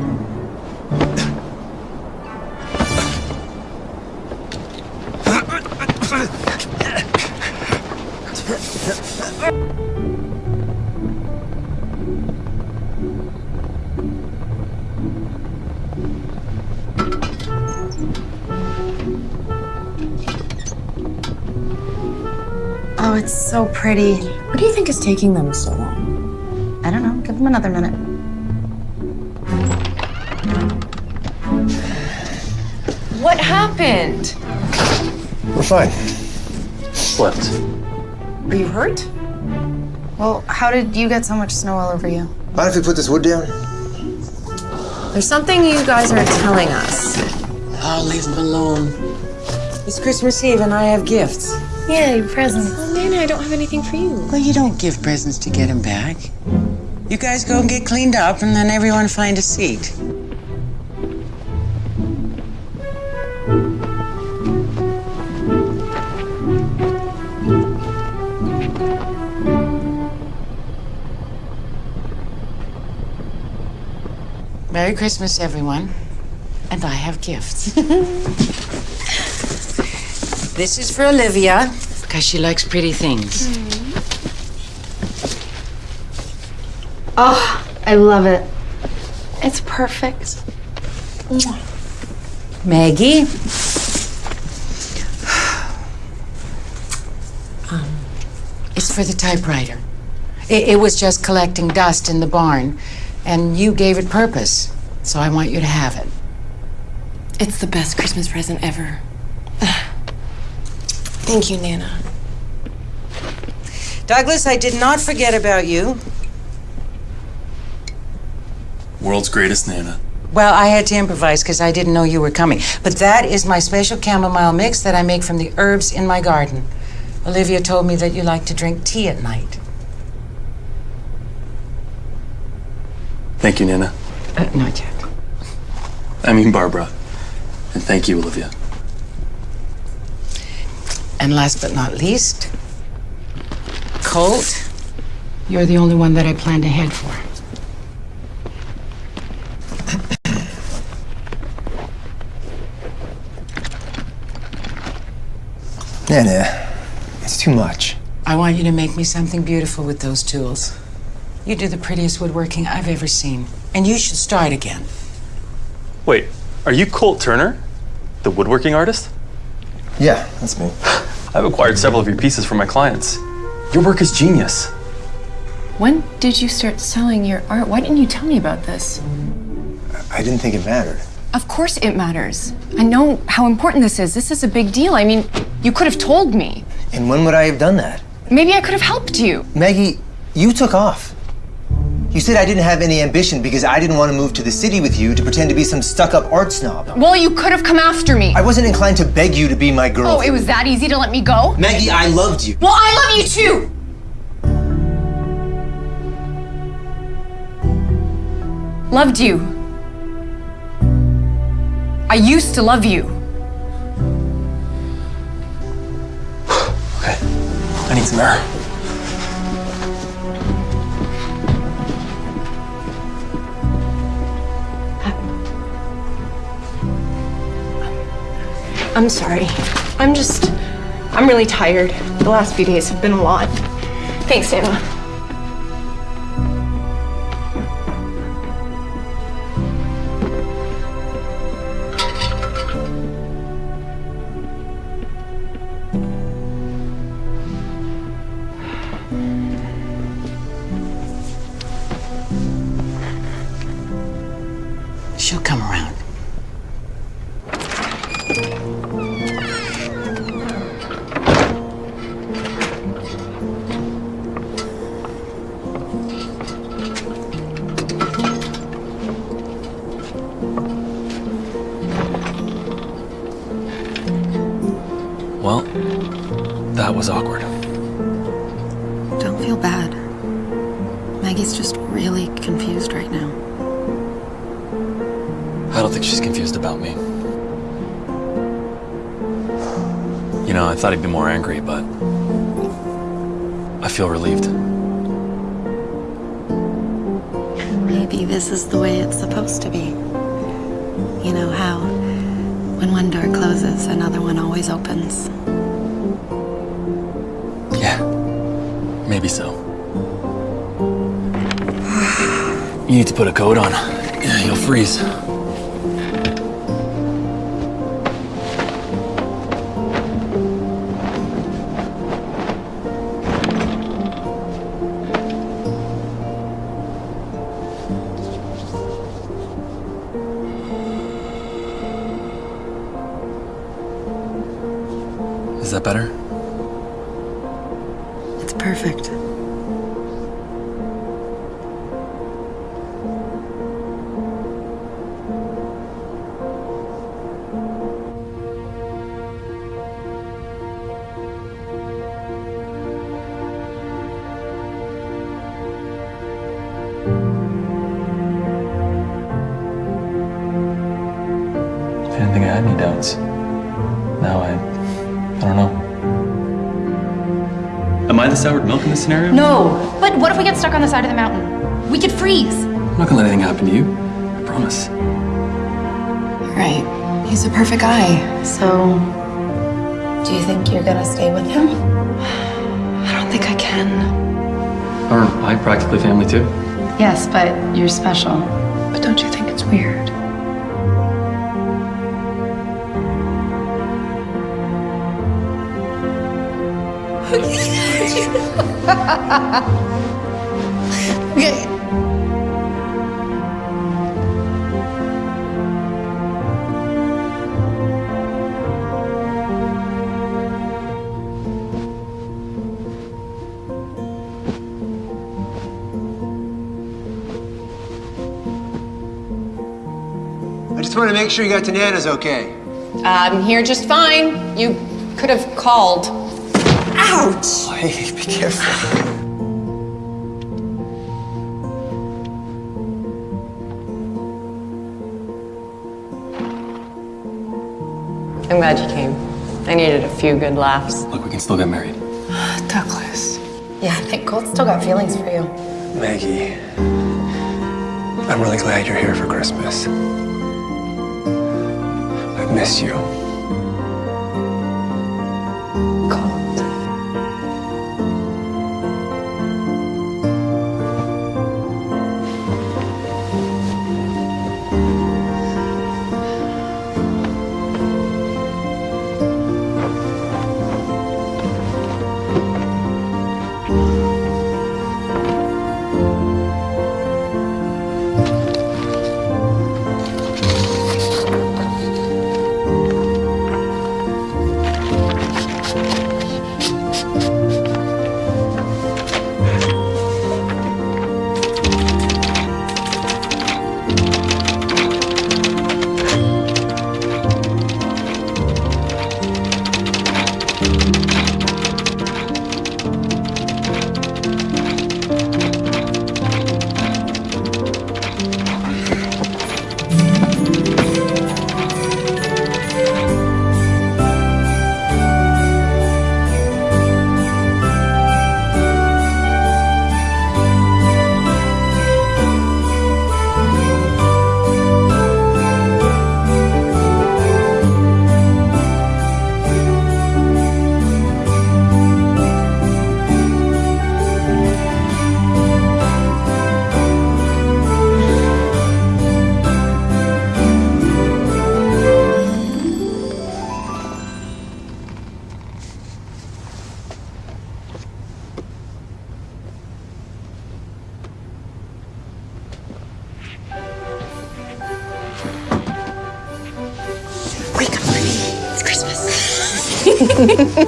Pretty. What do you think is taking them so long? I don't know. Give them another minute. What happened? We're fine. Slept. Are you hurt? Well, how did you get so much snow all over you? Mind if we put this wood down? There's something you guys are telling us. I'll leave him alone. It's Christmas Eve and I have gifts. Yeah, your presents. Nana, I don't have anything for you. Well, you don't give presents to get him back. You guys go and get cleaned up and then everyone find a seat. Merry Christmas, everyone. And I have gifts. *laughs* this is for Olivia, because she likes pretty things. Oh, I love it. It's perfect. Maggie. Um, it's for the typewriter. It, it was just collecting dust in the barn, and you gave it purpose, so I want you to have it. It's the best Christmas present ever. Thank you, Nana. Douglas, I did not forget about you. World's greatest Nana. Well, I had to improvise because I didn't know you were coming. But that is my special chamomile mix that I make from the herbs in my garden. Olivia told me that you like to drink tea at night. Thank you, Nana. Uh, not yet. I mean, Barbara. And thank you, Olivia. And last but not least, Colt, you're the only one that I planned ahead for. Nana, it's too much. I want you to make me something beautiful with those tools. You do the prettiest woodworking I've ever seen. And you should start again. Wait, are you Colt Turner? The woodworking artist? Yeah, that's me. *laughs* I've acquired several of your pieces for my clients. Your work is genius. When did you start selling your art? Why didn't you tell me about this? I didn't think it mattered. Of course it matters. I know how important this is. This is a big deal. I mean, you could have told me. And when would I have done that? Maybe I could have helped you. Maggie, you took off. You said I didn't have any ambition because I didn't want to move to the city with you to pretend to be some stuck up art snob. Well, you could have come after me. I wasn't inclined to beg you to be my girl. Oh, it was that easy to let me go? Maggie, I loved you. Well, I love you too! Loved you. I used to love you. *sighs* Okay, I need some air. I'm sorry. I'm just. I'm really tired. The last few days have been a lot. Thanks, Anna. Well, that was awkward. Don't feel bad. Maggie's just really confused right now. I don't think she's confused about me. You know, I thought he'd be more angry, but feel relieved. Maybe this is the way it's supposed to be. You know how when one door closes, another one always opens. Yeah, maybe so. You need to put a coat on. Yeah, you'll freeze. Scenario? No! But what if we get stuck on the side of the mountain? We could freeze. I'm not gonna let anything happen to you. I promise. Right. He's a perfect guy. So, do you think you're gonna stay with him? *sighs* I don't think I can. Aren't I practically family too? Yes, but you're special. Okay. I just want to make sure you got to Nana's okay. I'm here just fine. You could have called. Ouch! Hey, *laughs* be careful. I'm glad you came. I needed a few good laughs. Look, we can still get married. *sighs* Douglas. Yeah, I think Colt's still got feelings for you. Maggie, I'm really glad you're here for Christmas. I miss you.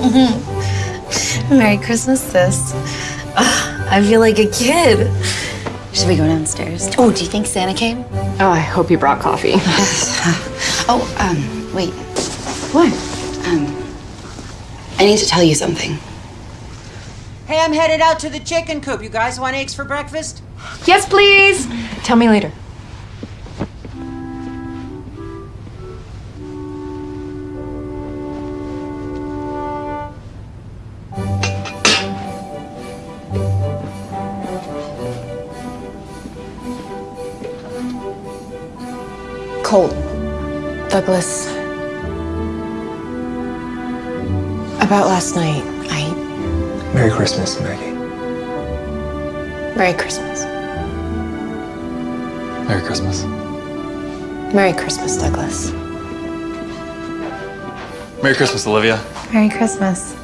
*laughs* Merry Christmas, sis. Ugh, I feel like a kid. Should we go downstairs? Oh, do you think Santa came? Oh, I hope you brought coffee. *laughs* *laughs* oh, um, wait. What? Um, I need to tell you something. Hey, I'm headed out to the chicken coop. You guys want eggs for breakfast? Yes, please. Tell me later. Colt. Douglas. About last night, I. Merry Christmas, Maggie. Merry Christmas. Merry Christmas. Merry Christmas, Douglas. Merry Christmas, Olivia. Merry Christmas.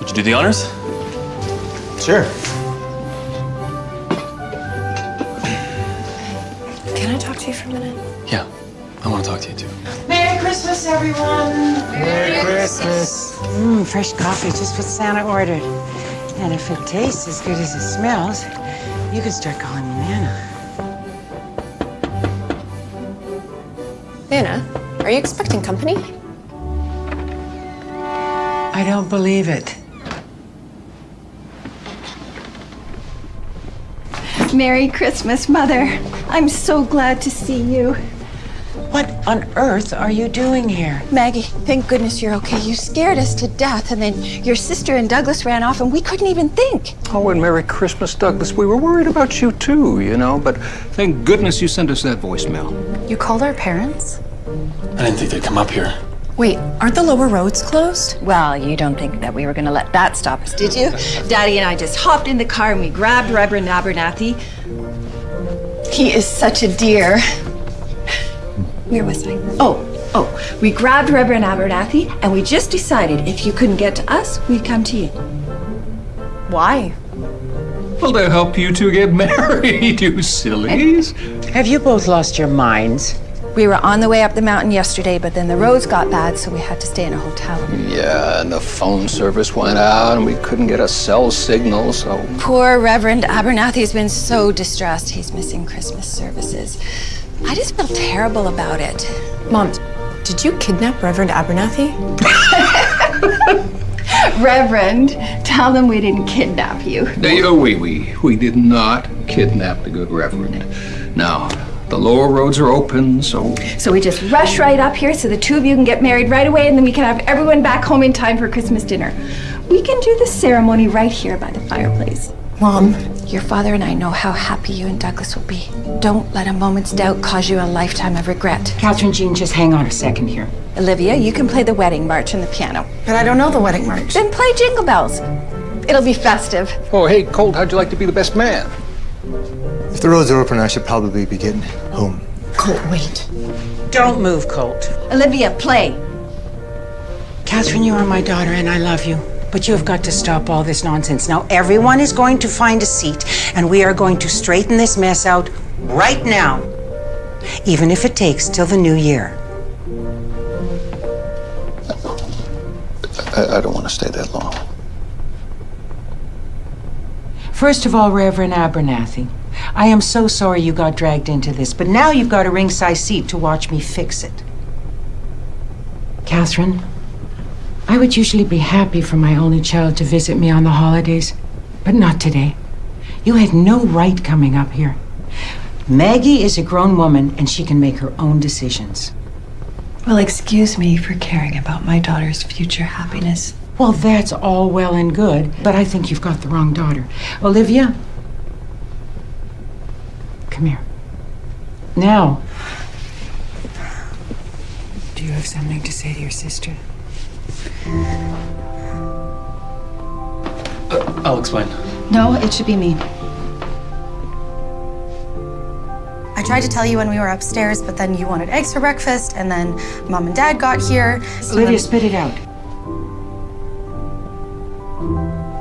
Would you do the honors? Sure. Fresh coffee, just what Santa ordered. And if it tastes as good as it smells, you can start calling me Nana. Nana, are you expecting company? I don't believe it. Merry Christmas, Mother. I'm so glad to see you. What on earth are you doing here? Maggie, thank goodness you're okay. You scared us to death, and then your sister and Douglas ran off, and we couldn't even think. Oh, and Merry Christmas, Douglas. We were worried about you too, you know, but thank goodness you sent us that voicemail. You called our parents? I didn't think they'd come up here. Wait, aren't the lower roads closed? Well, you don't think that we were going to let that stop us, did you? Daddy and I just hopped in the car and we grabbed Reverend Abernathy. He is such a dear. Where was I? Oh, oh, we grabbed Reverend Abernathy and we just decided if you couldn't get to us, we'd come to you. Why? Well, to help you two get *laughs* married, you sillies. Have you both lost your minds? We were on the way up the mountain yesterday, but then the roads got bad, so we had to stay in a hotel. Yeah, and the phone service went out, and we couldn't get a cell signal, so. Poor Reverend Abernathy has been so distressed. He's missing Christmas services. I just feel terrible about it. Mom, did you kidnap Reverend Abernathy? *laughs* Reverend, tell them we didn't kidnap you. No, we, we, we did not kidnap the good Reverend. Now, the lower roads are open, so. So we just rush right up here so the two of you can get married right away and then we can have everyone back home in time for Christmas dinner. We can do the ceremony right here by the fireplace. Mom, your father and I know how happy you and Douglas will be. Don't let a moment's doubt cause you a lifetime of regret. Catherine Jean, just hang on a second here. Olivia, you can play the wedding march on the piano. But I don't know the wedding march. Then play Jingle Bells. It'll be festive. Oh, hey, Colt, how'd you like to be the best man? If the roads are open, I should probably be getting home. Colt, wait. Don't move, Colt. Olivia, play. Catherine, you are my daughter and I love you. But you have got to stop all this nonsense. Now, everyone is going to find a seat, and we are going to straighten this mess out right now, even if it takes till the new year. I, I don't want to stay that long. First of all, Reverend Abernathy, I am so sorry you got dragged into this, but now you've got a ringside seat to watch me fix it. Catherine, I would usually be happy for my only child to visit me on the holidays, but not today. You had no right coming up here. Maggie is a grown woman and she can make her own decisions. Well, excuse me for caring about my daughter's future happiness. Well, that's all well and good, but I think you've got the wrong daughter. Olivia, come here. Now, do you have something to say to your sister? Uh, I'll explain. No, it should be me. I tried to tell you when we were upstairs, but then you wanted eggs for breakfast, and then mom and dad got here. so Olivia, then- spit it out.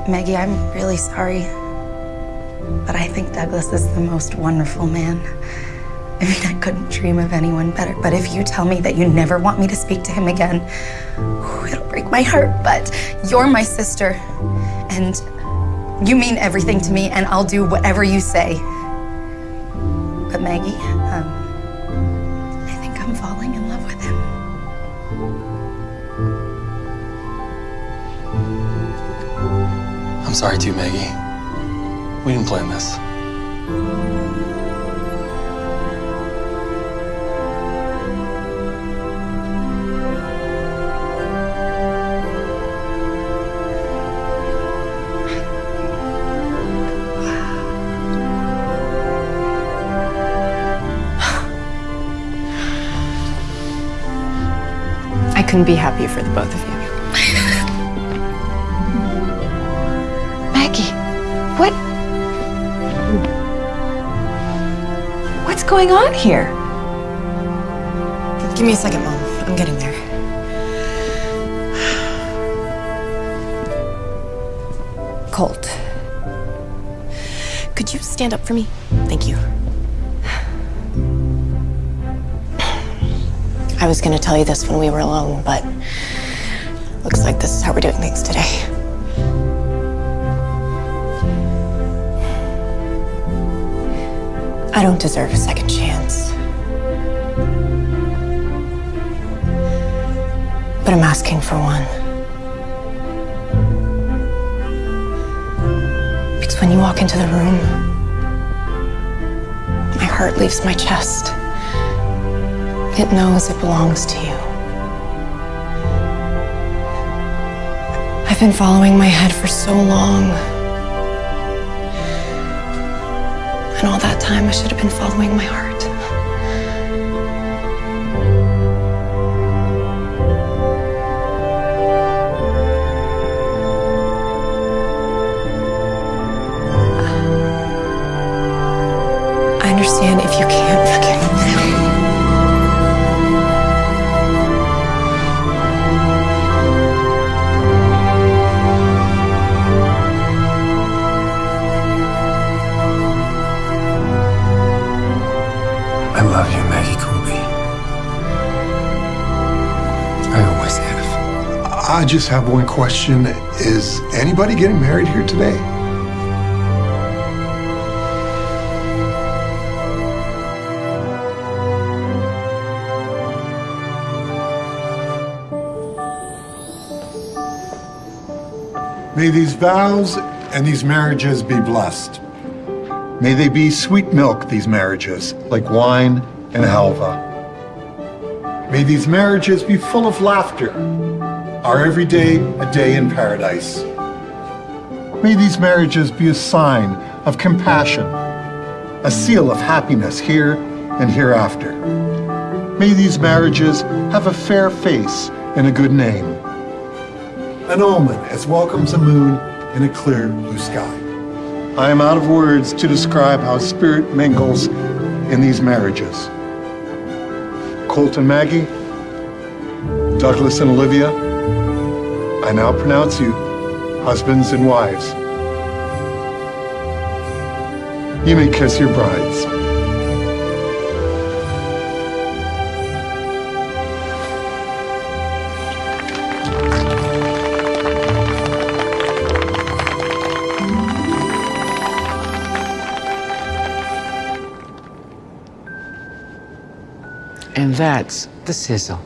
Maggie, I'm really sorry. But I think Douglas is the most wonderful man. I mean, I couldn't dream of anyone better. But if you tell me that you never want me to speak to him again, whew, it'll break my heart. But you're my sister. And you mean everything to me, and I'll do whatever you say. But Maggie, um, I think I'm falling in love with him. I'm sorry too, Maggie. We didn't plan this. Couldn't be happier for the both of you. Maggie, what? What's going on here? Give me a second, Mom. I'm getting there. Colt. Could you stand up for me? I was gonna tell you this when we were alone, but looks like this is how we're doing things today. I don't deserve a second chance. But I'm asking for one. Because when you walk into the room, my heart leaves my chest. It knows it belongs to you. I've been following my head for so long. And all that time, I should have been following my heart. Just have one question. Is anybody getting married here today? May these vows and these marriages be blessed. May they be sweet milk, these marriages, like wine and halva. May these marriages be full of laughter, our every day a day in paradise. May these marriages be a sign of compassion, a seal of happiness here and hereafter. May these marriages have a fair face and a good name. An omen as welcomes a moon in a clear blue sky. I am out of words to describe how spirit mingles in these marriages. Colt and Maggie, Douglas and Olivia, I now pronounce you husbands and wives. You may kiss your brides. And that's the sizzle.